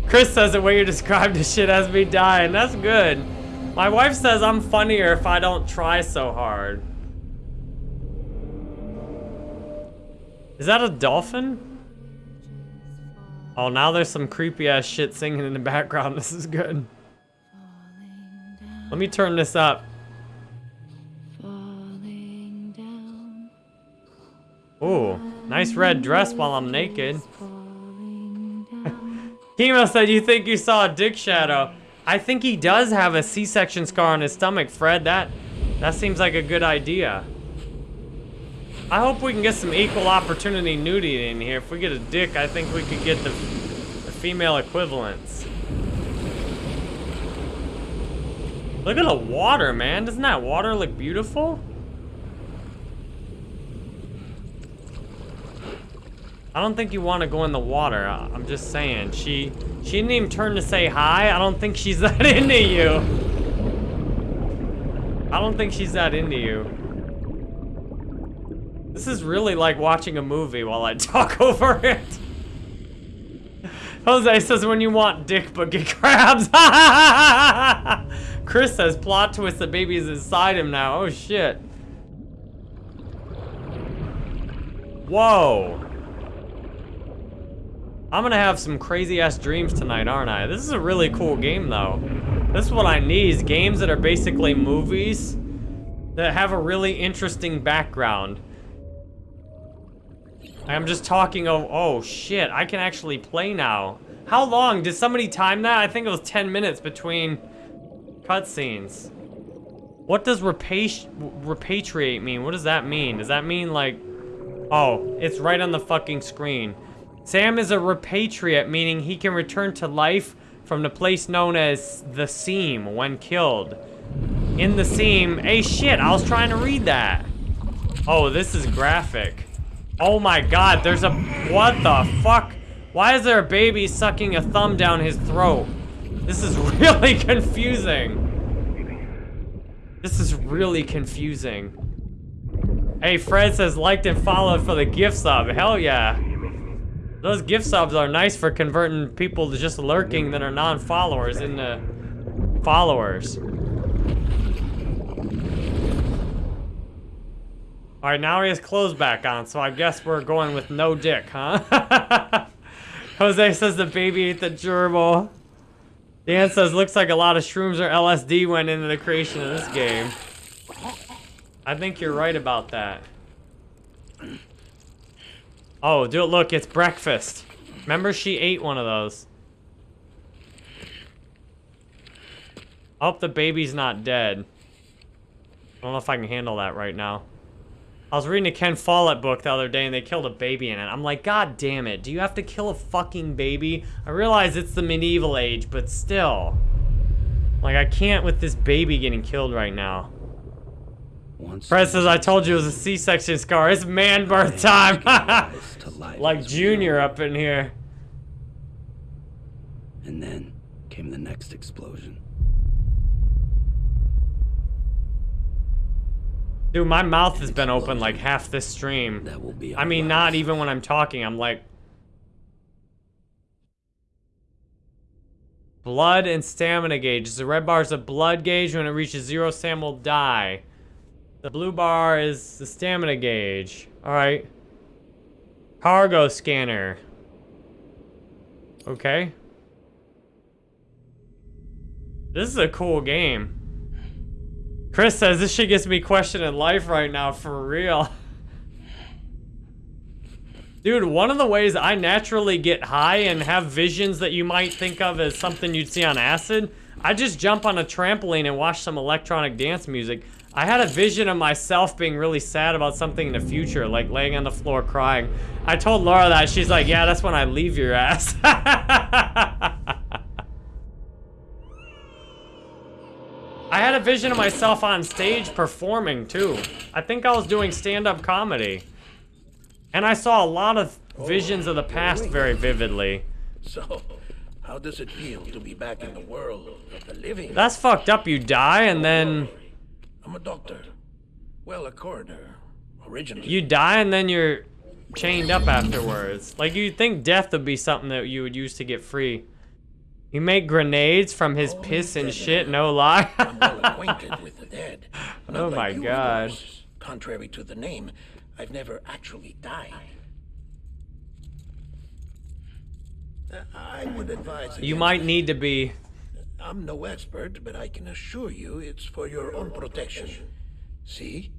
Chris says the way you described this shit has me dying. That's good. My wife says I'm funnier if I don't try so hard. Is that a dolphin? Oh, now there's some creepy ass shit singing in the background. This is good. Let me turn this up. Ooh, nice red dress while I'm naked. Kimo said you think you saw a dick shadow. I think he does have a C-section scar on his stomach, Fred. That that seems like a good idea. I hope we can get some equal opportunity nudity in here. If we get a dick, I think we could get the, the female equivalents. Look at the water, man. Doesn't that water look beautiful? I don't think you want to go in the water. I'm just saying. She she didn't even turn to say hi. I don't think she's that into you. I don't think she's that into you. This is really like watching a movie while I talk over it. Jose says when you want dick but get crabs. Chris says plot twist the baby is inside him now. Oh shit. Whoa. I'm gonna have some crazy ass dreams tonight, aren't I? This is a really cool game though. This is what I need, is games that are basically movies that have a really interesting background. I'm just talking of, oh shit, I can actually play now. How long? Did somebody time that? I think it was 10 minutes between cutscenes. What does repatri repatriate mean? What does that mean? Does that mean like, oh, it's right on the fucking screen. Sam is a repatriate, meaning he can return to life from the place known as the Seam when killed. In the Seam, hey shit, I was trying to read that. Oh, this is graphic. Oh my god, there's a, what the fuck? Why is there a baby sucking a thumb down his throat? This is really confusing. This is really confusing. Hey, Fred says liked and followed for the gift sub. Hell yeah. Those gift subs are nice for converting people to just lurking that are non-followers into followers. Alright, now he has clothes back on, so I guess we're going with no dick, huh? Jose says the baby ate the gerbil. Dan says looks like a lot of shrooms or LSD went into the creation of this game. I think you're right about that. Oh, dude, look, it's breakfast. Remember she ate one of those. I hope the baby's not dead. I don't know if I can handle that right now. I was reading a Ken Follett book the other day and they killed a baby in it. I'm like, God damn it, do you have to kill a fucking baby? I realize it's the medieval age, but still. Like, I can't with this baby getting killed right now.
Once
Fred says, I told you it was a C-section scar. It's man birth time. like Junior up in here.
And then came the next explosion.
Dude, my mouth has been open like half this stream.
That will be
I mean, not even when I'm talking. I'm like... Blood and stamina gauge. The red bar is a blood gauge. When it reaches zero, Sam will die. The blue bar is the stamina gauge. Alright. Cargo scanner. Okay. This is a cool game. Chris says this shit gets me questioning life right now, for real. Dude, one of the ways I naturally get high and have visions that you might think of as something you'd see on acid, I just jump on a trampoline and watch some electronic dance music. I had a vision of myself being really sad about something in the future, like laying on the floor crying. I told Laura that, she's like, yeah, that's when I leave your ass. I had a vision of myself on stage performing too. I think I was doing stand-up comedy. And I saw a lot of visions of the past very vividly.
So, how does it feel to be back in the world of the living?
That's fucked up. You die and then
I'm a doctor. Well, a coroner. Originally.
you die and then you're chained up afterwards. Like you'd think death would be something that you would use to get free. You make grenades from his piss and shit, no lie.
I'm well acquainted with the dead. Not
Oh
like
my God.
Contrary to the name, I've never actually died. Uh, I would advise.
you might need to be
I'm no expert, but I can assure you it's for your own protection. See?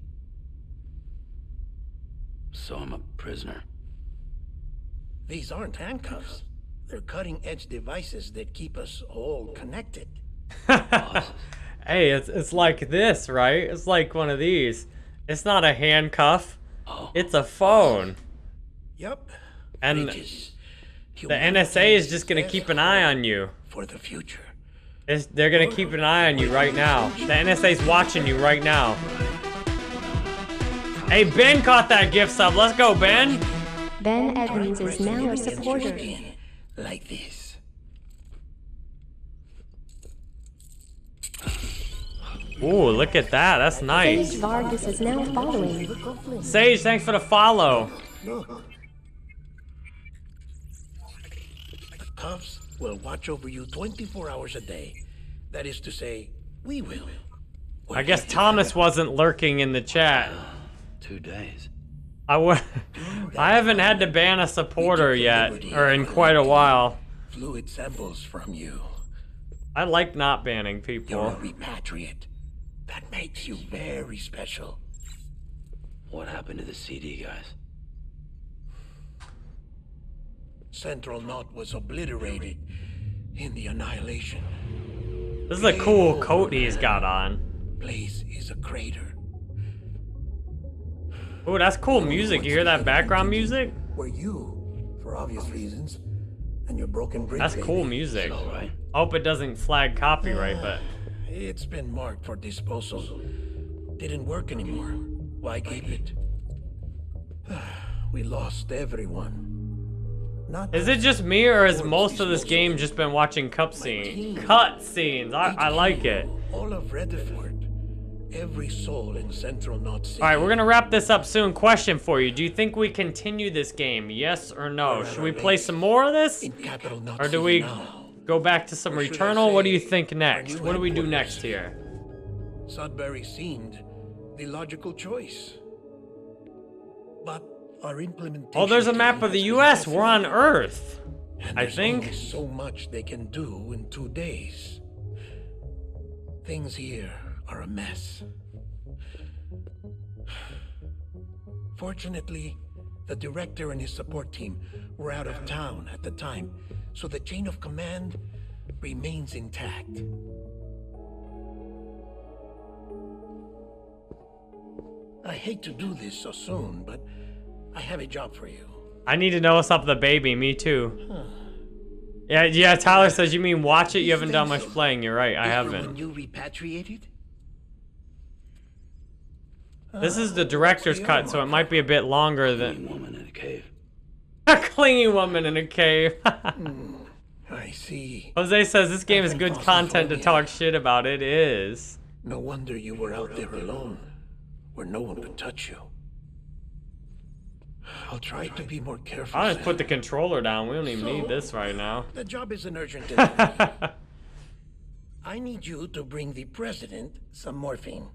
So I'm a prisoner.
These aren't handcuffs. They're cutting edge devices that keep us all connected.
hey, it's it's like this, right? It's like one of these. It's not a handcuff.
Oh.
It's a phone.
Yep.
And
Bridges.
the NSA is just gonna keep an eye on you.
For the future.
It's, they're gonna keep an eye on you right now. The NSA's watching you right now. Hey, Ben caught that gift sub. Let's go, Ben.
Ben Evans is now a supporter.
Like this.
Ooh, look at that. That's nice.
Sage
nice.
Vargas is now following.
Sage, thanks for the follow.
Look. The Cubs will watch over you 24 hours a day. That is to say, we will.
I guess Thomas wasn't lurking in the chat.
Uh, two days.
I w- I haven't had to ban a supporter yet, or in quite a while.
Fluid samples from you.
I like not banning people.
You're a repatriate. That makes you very special.
What happened to the CD guys?
Central Knot was obliterated in the annihilation.
This is a cool coat he's got on.
Place is a crater.
Ooh, that's cool music. You hear that background music?
Where you, for obvious reasons, and your broken bridge.
That's cool music.
All right.
Hope it doesn't flag copyright, uh, but
It's been marked for disposal. Didn't work anymore. Why keep it? we lost everyone. Not
is it just me or has most of this game just been watching cutscenes? Cutscenes. I, I like it.
all of Redford. Every soul in Central Knot City.
All right, we're gonna wrap this up soon. Question for you: Do you think we continue this game? Yes or no? Should we play some more of this,
in Capital Knot
or do we go back to some Returnal? What do you think next? What do we do next here?
Sudbury seemed the logical choice. But our implementation.
Oh, there's a map of the U.S. We're on Earth.
and
I think.
so much they can do in two days. Things here are a mess. Fortunately, the director and his support team were out of town at the time, so the chain of command remains intact. I hate to do this so soon, but I have a job for you.
I need to know what's up with the baby. Me too. Yeah, yeah. Tyler says you mean watch it. You haven't done much playing. You're right. I
When
haven't.
you repatriated?
This is the director's cut, so it might be a bit longer than
woman in a cave.
a clingy woman in a cave.
Hmm, I see.
Jose says this game is good content to talk shit about. It is.
No wonder you were out there alone, where no one could touch you. I'll try to be more careful.
I'll just put the controller down. We don't even need this right now.
The job isn't urgent. I need you to bring the president some morphine.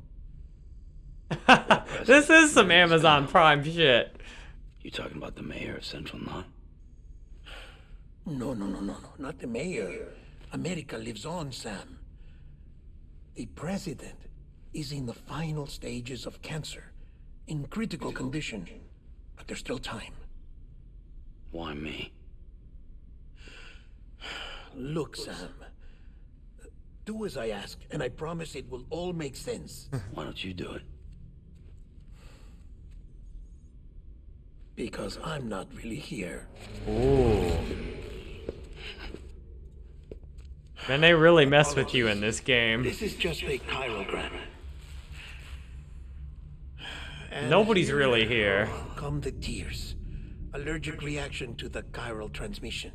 This is some Amazon Prime shit.
You talking about the mayor of Central Knot?
No, no, no, no, no, not the mayor. America lives on, Sam. The president is in the final stages of cancer, in critical condition, but there's still time.
Why me?
Look, Sam. Do as I ask, and I promise it will all make sense.
Why don't you do it?
Because I'm not really here.
Ooh. Man, they really mess with you in this game.
This is just a chiralgram. And
Nobody's really here.
Come the tears. Allergic reaction to the chiral transmission.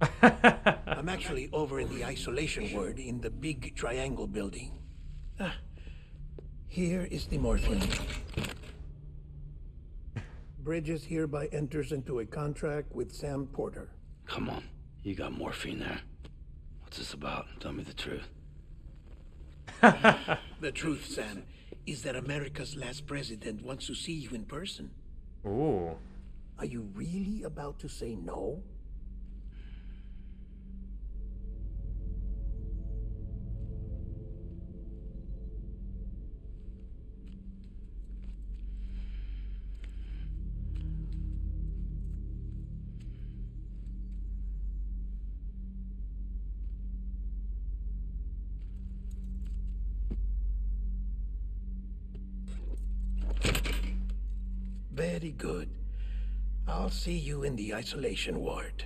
I'm actually over in the isolation ward in the big triangle building. Ah, here is the morphine. Bridges hereby enters into a contract with Sam Porter.
Come on. You got morphine there. What's this about? Tell me the truth.
The truth, Sam, is that America's last president wants to see you in person.
Ooh.
Are you really about to say no? Very good. I'll see you in the isolation ward.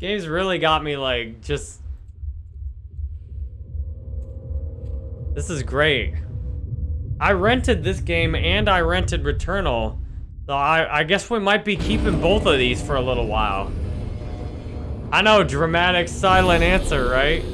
Games really got me like just. This is great. I rented this game and I rented Returnal. So I, I guess we might be keeping both of these for a little while. I know, dramatic silent answer, right?